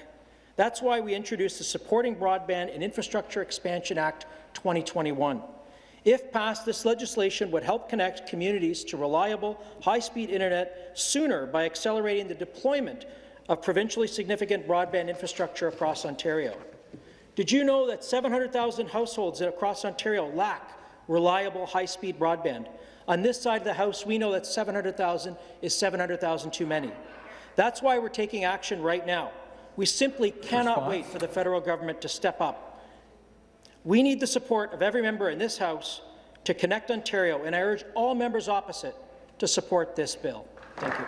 That's why we introduced the Supporting Broadband and Infrastructure Expansion Act 2021. If passed, this legislation would help connect communities to reliable, high-speed internet sooner by accelerating the deployment of provincially significant broadband infrastructure across Ontario. Did you know that 700,000 households across Ontario lack reliable, high-speed broadband? On this side of the House, we know that 700,000 is 700,000 too many. That's why we're taking action right now. We simply cannot Response? wait for the federal government to step up. We need the support of every member in this House to connect Ontario, and I urge all members opposite to support this bill. Thank you.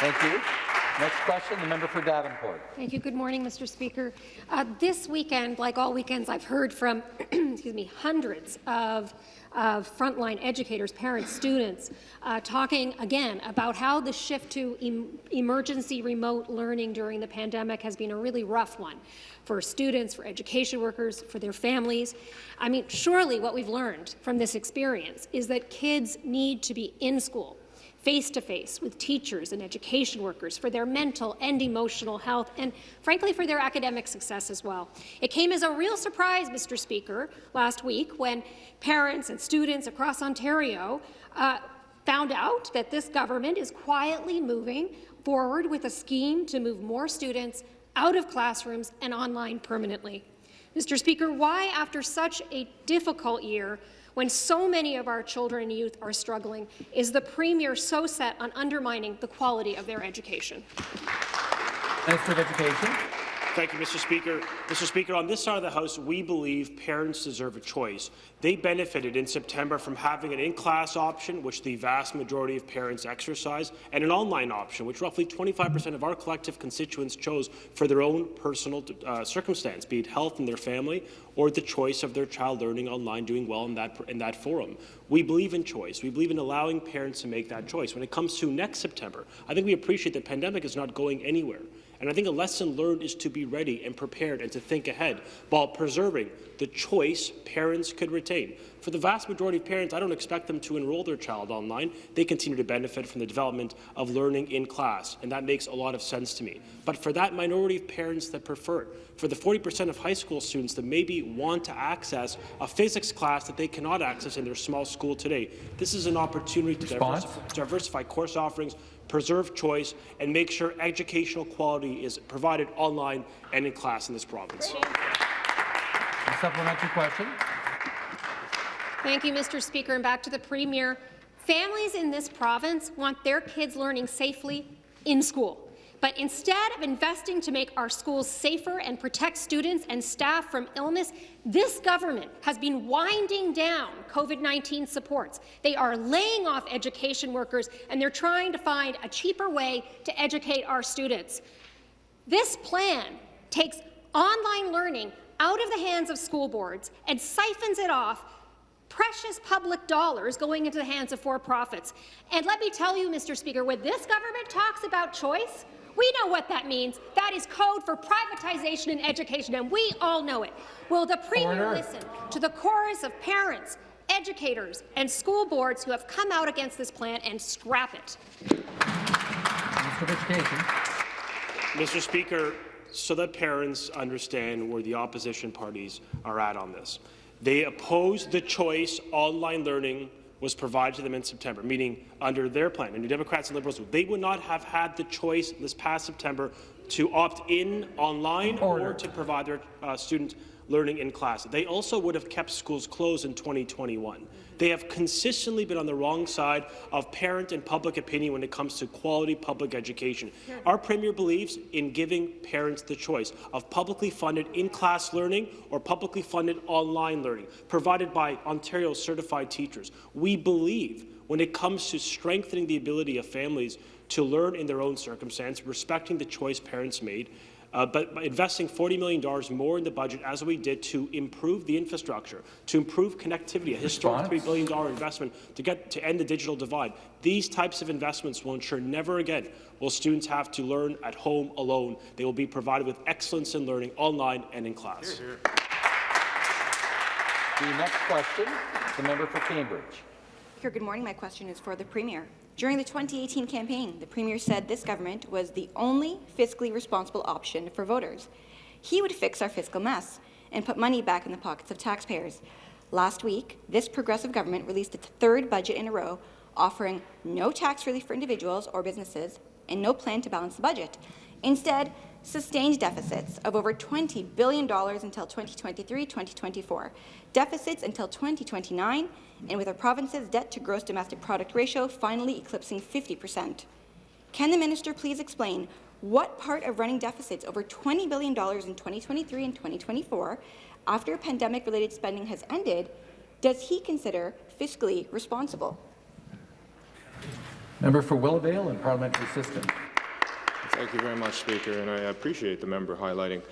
Thank you. Next question, the member for Davenport. Thank you. Good morning, Mr. Speaker. Uh, this weekend, like all weekends, I've heard from, excuse me, hundreds of, of frontline educators, parents, students, uh, talking again about how the shift to em emergency remote learning during the pandemic has been a really rough one for students, for education workers, for their families. I mean, surely what we've learned from this experience is that kids need to be in school face-to-face with teachers and education workers for their mental and emotional health and, frankly, for their academic success as well. It came as a real surprise, Mr. Speaker, last week when parents and students across Ontario uh, found out that this government is quietly moving forward with a scheme to move more students out of classrooms and online permanently. Mr. Speaker, why, after such a difficult year, when so many of our children and youth are struggling, is the Premier so set on undermining the quality of their education? Minister of Education. Thank you, Mr. Speaker. Mr. Speaker, on this side of the House, we believe parents deserve a choice. They benefited in September from having an in-class option, which the vast majority of parents exercise, and an online option, which roughly 25% of our collective constituents chose for their own personal uh, circumstance, be it health in their family or the choice of their child learning online, doing well in that, in that forum. We believe in choice. We believe in allowing parents to make that choice. When it comes to next September, I think we appreciate the pandemic is not going anywhere. And I think a lesson learned is to be ready and prepared and to think ahead while preserving the choice parents could retain. For the vast majority of parents, I don't expect them to enroll their child online. They continue to benefit from the development of learning in class, and that makes a lot of sense to me. But for that minority of parents that prefer it, for the 40% of high school students that maybe want to access a physics class that they cannot access in their small school today, this is an opportunity to diversify, diversify course offerings, preserve choice, and make sure educational quality is provided online and in class in this province. A supplementary question. Thank you, Mr. Speaker. And back to the Premier. Families in this province want their kids learning safely in school. But instead of investing to make our schools safer and protect students and staff from illness, this government has been winding down COVID-19 supports. They are laying off education workers, and they're trying to find a cheaper way to educate our students. This plan takes online learning out of the hands of school boards and siphons it off precious public dollars going into the hands of for-profits. And let me tell you, Mr. Speaker, when this government talks about choice, we know what that means. That is code for privatization in education, and we all know it. Will the Premier Order. listen to the chorus of parents, educators, and school boards who have come out against this plan and scrap it? Minister of Education. Mr. Speaker, so that parents understand where the opposition parties are at on this. They oppose the choice online learning was provided to them in September, meaning under their plan, and the Democrats and Liberals, they would not have had the choice this past September to opt in online or to provide their uh, students learning in class. They also would have kept schools closed in 2021. They have consistently been on the wrong side of parent and public opinion when it comes to quality public education. Our Premier believes in giving parents the choice of publicly funded in-class learning or publicly funded online learning, provided by Ontario certified teachers. We believe when it comes to strengthening the ability of families to learn in their own circumstance, respecting the choice parents made, uh, but by investing $40 million more in the budget, as we did, to improve the infrastructure, to improve connectivity, a historic $3 billion investment to, get, to end the digital divide. These types of investments will ensure never again will students have to learn at home alone. They will be provided with excellence in learning online and in class. The next question, the member for Cambridge. Speaker, good morning. My question is for the Premier. During the 2018 campaign, the Premier said this government was the only fiscally responsible option for voters. He would fix our fiscal mess and put money back in the pockets of taxpayers. Last week, this progressive government released its third budget in a row, offering no tax relief for individuals or businesses and no plan to balance the budget. Instead, sustained deficits of over $20 billion until 2023-2024, deficits until 2029, and with our province's debt-to-gross domestic product ratio finally eclipsing 50 percent. Can the minister please explain what part of running deficits over $20 billion in 2023 and 2024, after pandemic-related spending has ended, does he consider fiscally responsible? Member for Willowdale and Parliamentary Assistant. Thank you very much, Speaker, and I appreciate the member highlighting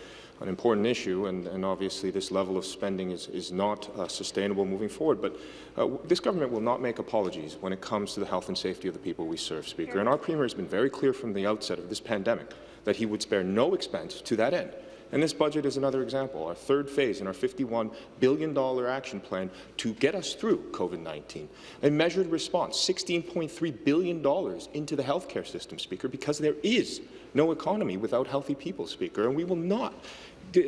an important issue, and, and obviously this level of spending is, is not uh, sustainable moving forward. But uh, this government will not make apologies when it comes to the health and safety of the people we serve, Speaker. And our Premier has been very clear from the outset of this pandemic that he would spare no expense to that end. And this budget is another example, our third phase in our $51 billion action plan to get us through COVID-19. A measured response, $16.3 billion into the healthcare system, Speaker, because there is no economy without healthy people, Speaker, and we will not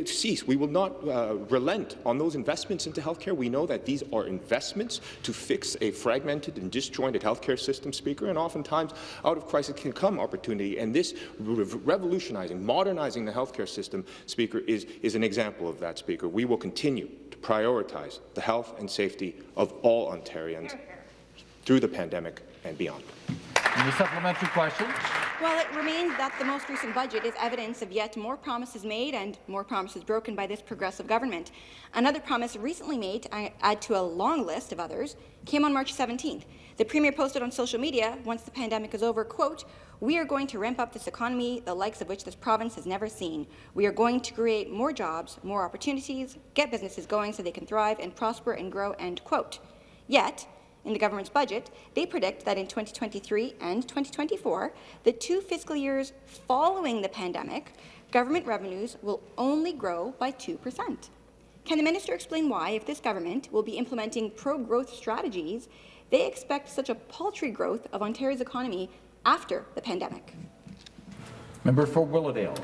cease. We will not uh, relent on those investments into healthcare. We know that these are investments to fix a fragmented and disjointed healthcare system, Speaker, and oftentimes out of crisis can come opportunity. And this re revolutionizing, modernizing the healthcare system, Speaker, is, is an example of that, Speaker. We will continue to prioritize the health and safety of all Ontarians through the pandemic and beyond. And the supplementary question. Well, it remains that the most recent budget is evidence of yet more promises made and more promises broken by this progressive government. Another promise recently made, to add to a long list of others, came on March 17th. The Premier posted on social media, once the pandemic is over, quote, we are going to ramp up this economy, the likes of which this province has never seen. We are going to create more jobs, more opportunities, get businesses going so they can thrive and prosper and grow, end quote. Yet, in the government's budget, they predict that in 2023 and 2024, the two fiscal years following the pandemic, government revenues will only grow by 2 per cent. Can the minister explain why, if this government will be implementing pro-growth strategies, they expect such a paltry growth of Ontario's economy after the pandemic? Member for Willowdale.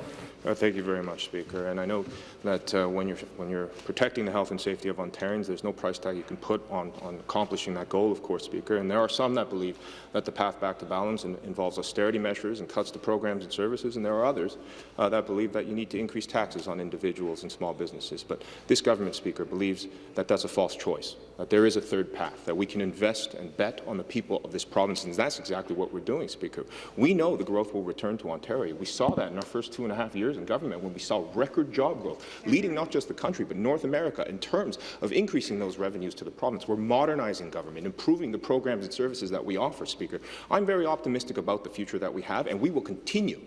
Uh, thank you very much, Speaker. And I know that uh, when, you're, when you're protecting the health and safety of Ontarians, there's no price tag you can put on, on accomplishing that goal, of course, Speaker. And there are some that believe that the path back to balance in, involves austerity measures and cuts to programs and services, and there are others uh, that believe that you need to increase taxes on individuals and small businesses. But this government, Speaker, believes that that's a false choice, that there is a third path, that we can invest and bet on the people of this province, and that's exactly what we're doing, Speaker. We know the growth will return to Ontario. We saw that in our first two and a half years in government when we saw record job growth, leading not just the country but North America in terms of increasing those revenues to the province. We're modernizing government, improving the programs and services that we offer, Speaker. I'm very optimistic about the future that we have, and we will continue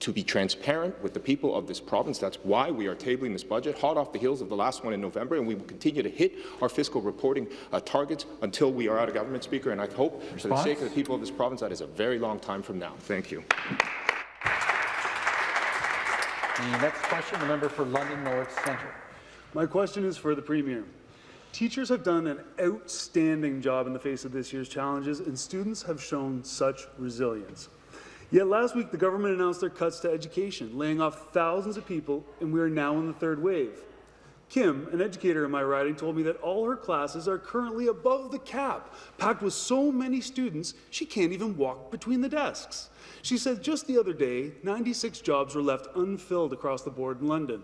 to be transparent with the people of this province. That's why we are tabling this budget, hot off the heels of the last one in November, and we will continue to hit our fiscal reporting uh, targets until we are out of government, Speaker. And I hope, Response? for the sake of the people of this province, that is a very long time from now. Thank you. The next question, the member for London North Centre. My question is for the Premier. Teachers have done an outstanding job in the face of this year's challenges, and students have shown such resilience. Yet last week, the government announced their cuts to education, laying off thousands of people, and we are now in the third wave. Kim, an educator in my riding, told me that all her classes are currently above the cap, packed with so many students she can't even walk between the desks. She said just the other day, 96 jobs were left unfilled across the board in London.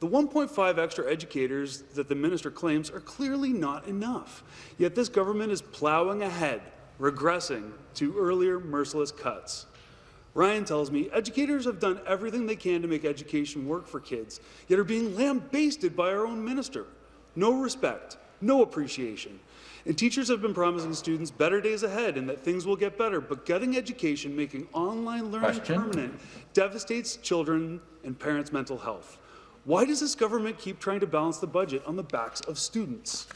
The 1.5 extra educators that the minister claims are clearly not enough. Yet this government is ploughing ahead, regressing to earlier merciless cuts. Ryan tells me educators have done everything they can to make education work for kids, yet are being lambasted by our own minister. No respect, no appreciation. And teachers have been promising students better days ahead and that things will get better, but getting education, making online learning Question. permanent, devastates children and parents' mental health. Why does this government keep trying to balance the budget on the backs of students?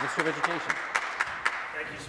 Minister of Education.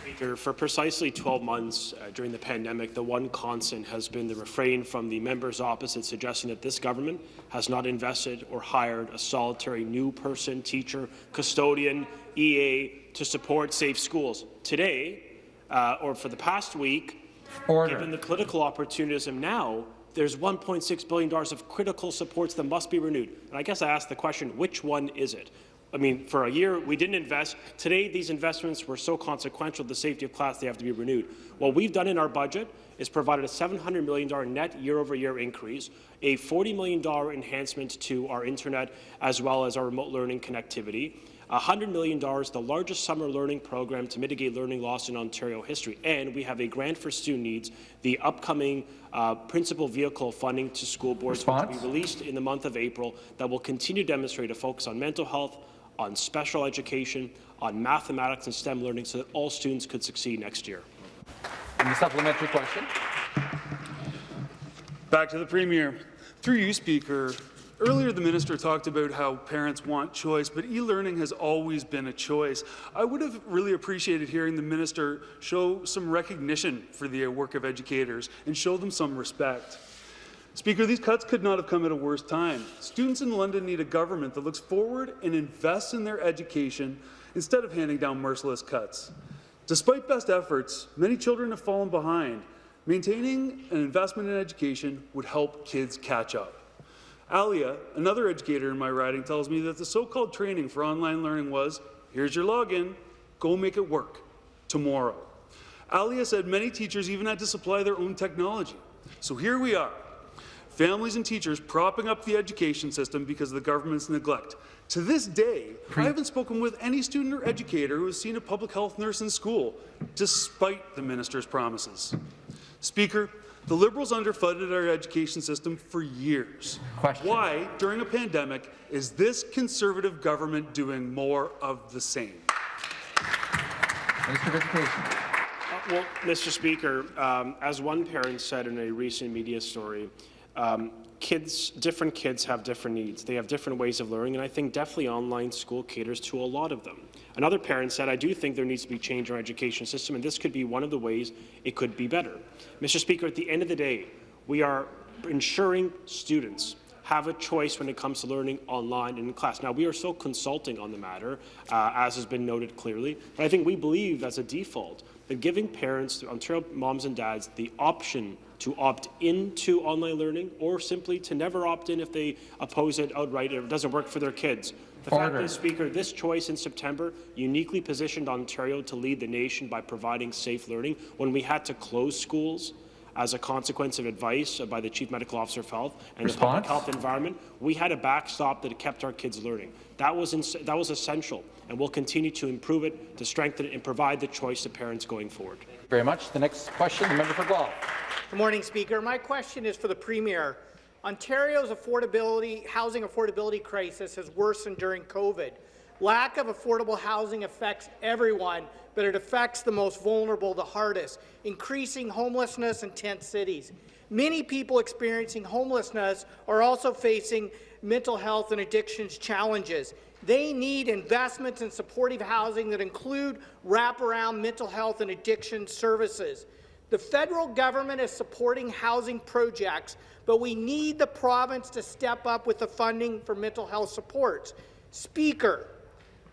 Speaker, for precisely 12 months uh, during the pandemic, the one constant has been the refrain from the members opposite suggesting that this government has not invested or hired a solitary new person, teacher, custodian, EA to support safe schools. Today, uh, or for the past week, Order. given the political opportunism now, there's $1.6 billion of critical supports that must be renewed. And I guess I ask the question, which one is it? I mean, for a year, we didn't invest. Today, these investments were so consequential to the safety of class, they have to be renewed. What we've done in our budget is provided a $700 million net year-over-year -year increase, a $40 million enhancement to our internet as well as our remote learning connectivity, $100 million, the largest summer learning program to mitigate learning loss in Ontario history, and we have a grant for student needs, the upcoming uh, principal vehicle funding to school boards, Response? which will be released in the month of April, that will continue to demonstrate a focus on mental health, on special education, on mathematics and STEM learning so that all students could succeed next year. And the supplementary question. Back to the Premier. Through you, Speaker, Earlier, the minister talked about how parents want choice, but e-learning has always been a choice. I would have really appreciated hearing the minister show some recognition for the work of educators and show them some respect. Speaker, these cuts could not have come at a worse time. Students in London need a government that looks forward and invests in their education instead of handing down merciless cuts. Despite best efforts, many children have fallen behind. Maintaining an investment in education would help kids catch up. Alia, another educator in my riding, tells me that the so-called training for online learning was, here's your login, go make it work, tomorrow. Alia said many teachers even had to supply their own technology. So here we are, families and teachers propping up the education system because of the government's neglect. To this day, I haven't spoken with any student or educator who has seen a public health nurse in school, despite the minister's promises. Speaker, the Liberals underfunded our education system for years. Question. Why, during a pandemic, is this Conservative government doing more of the same? Minister of Education. Uh, well, Mr. Speaker, um, as one parent said in a recent media story, um, kids, different kids have different needs. They have different ways of learning, and I think definitely online school caters to a lot of them. Another parent said, I do think there needs to be change in our education system, and this could be one of the ways it could be better. Mr. Speaker, at the end of the day, we are ensuring students have a choice when it comes to learning online and in class. Now, we are still consulting on the matter, uh, as has been noted clearly, but I think we believe as a default that giving parents, Ontario moms and dads, the option to opt into online learning or simply to never opt in if they oppose it outright or it doesn't work for their kids. The fact is, Speaker, this choice in September uniquely positioned Ontario to lead the nation by providing safe learning when we had to close schools as a consequence of advice by the Chief Medical Officer of Health and the public health environment. We had a backstop that kept our kids learning. That was, that was essential, and we'll continue to improve it, to strengthen it, and provide the choice to parents going forward. Thank you Very much. The next question, the member for Guelph. Good morning, Speaker. My question is for the Premier. Ontario's affordability, housing affordability crisis has worsened during COVID. Lack of affordable housing affects everyone, but it affects the most vulnerable the hardest, increasing homelessness in tent cities. Many people experiencing homelessness are also facing mental health and addictions challenges. They need investments in supportive housing that include wraparound mental health and addiction services. The federal government is supporting housing projects, but we need the province to step up with the funding for mental health supports. Speaker,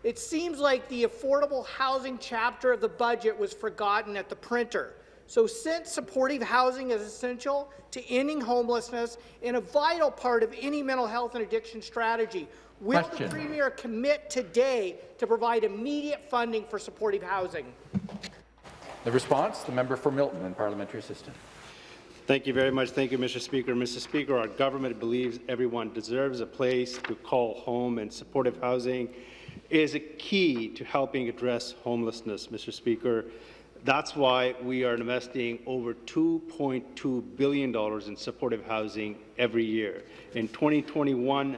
it seems like the affordable housing chapter of the budget was forgotten at the printer. So since supportive housing is essential to ending homelessness and a vital part of any mental health and addiction strategy, will Question. the Premier commit today to provide immediate funding for supportive housing? The response, the member for Milton and parliamentary assistant. Thank you very much. Thank you, Mr. Speaker. Mr. Speaker, our government believes everyone deserves a place to call home, and supportive housing is a key to helping address homelessness, Mr. Speaker. That's why we are investing over $2.2 billion in supportive housing every year. In 2021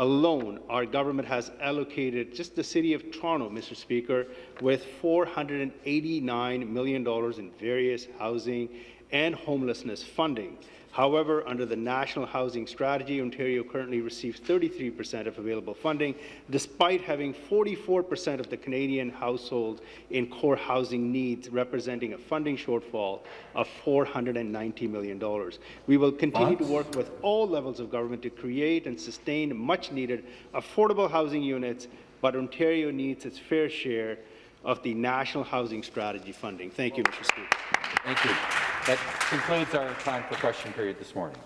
alone, our government has allocated just the City of Toronto, Mr. Speaker, with $489 million in various housing and homelessness funding. However, under the National Housing Strategy, Ontario currently receives 33% of available funding, despite having 44% of the Canadian households in core housing needs, representing a funding shortfall of $490 million. We will continue to work with all levels of government to create and sustain much-needed affordable housing units, but Ontario needs its fair share of the National Housing Strategy funding. Thank you, Mr. Speaker. Thank you. That concludes our time for question period this morning.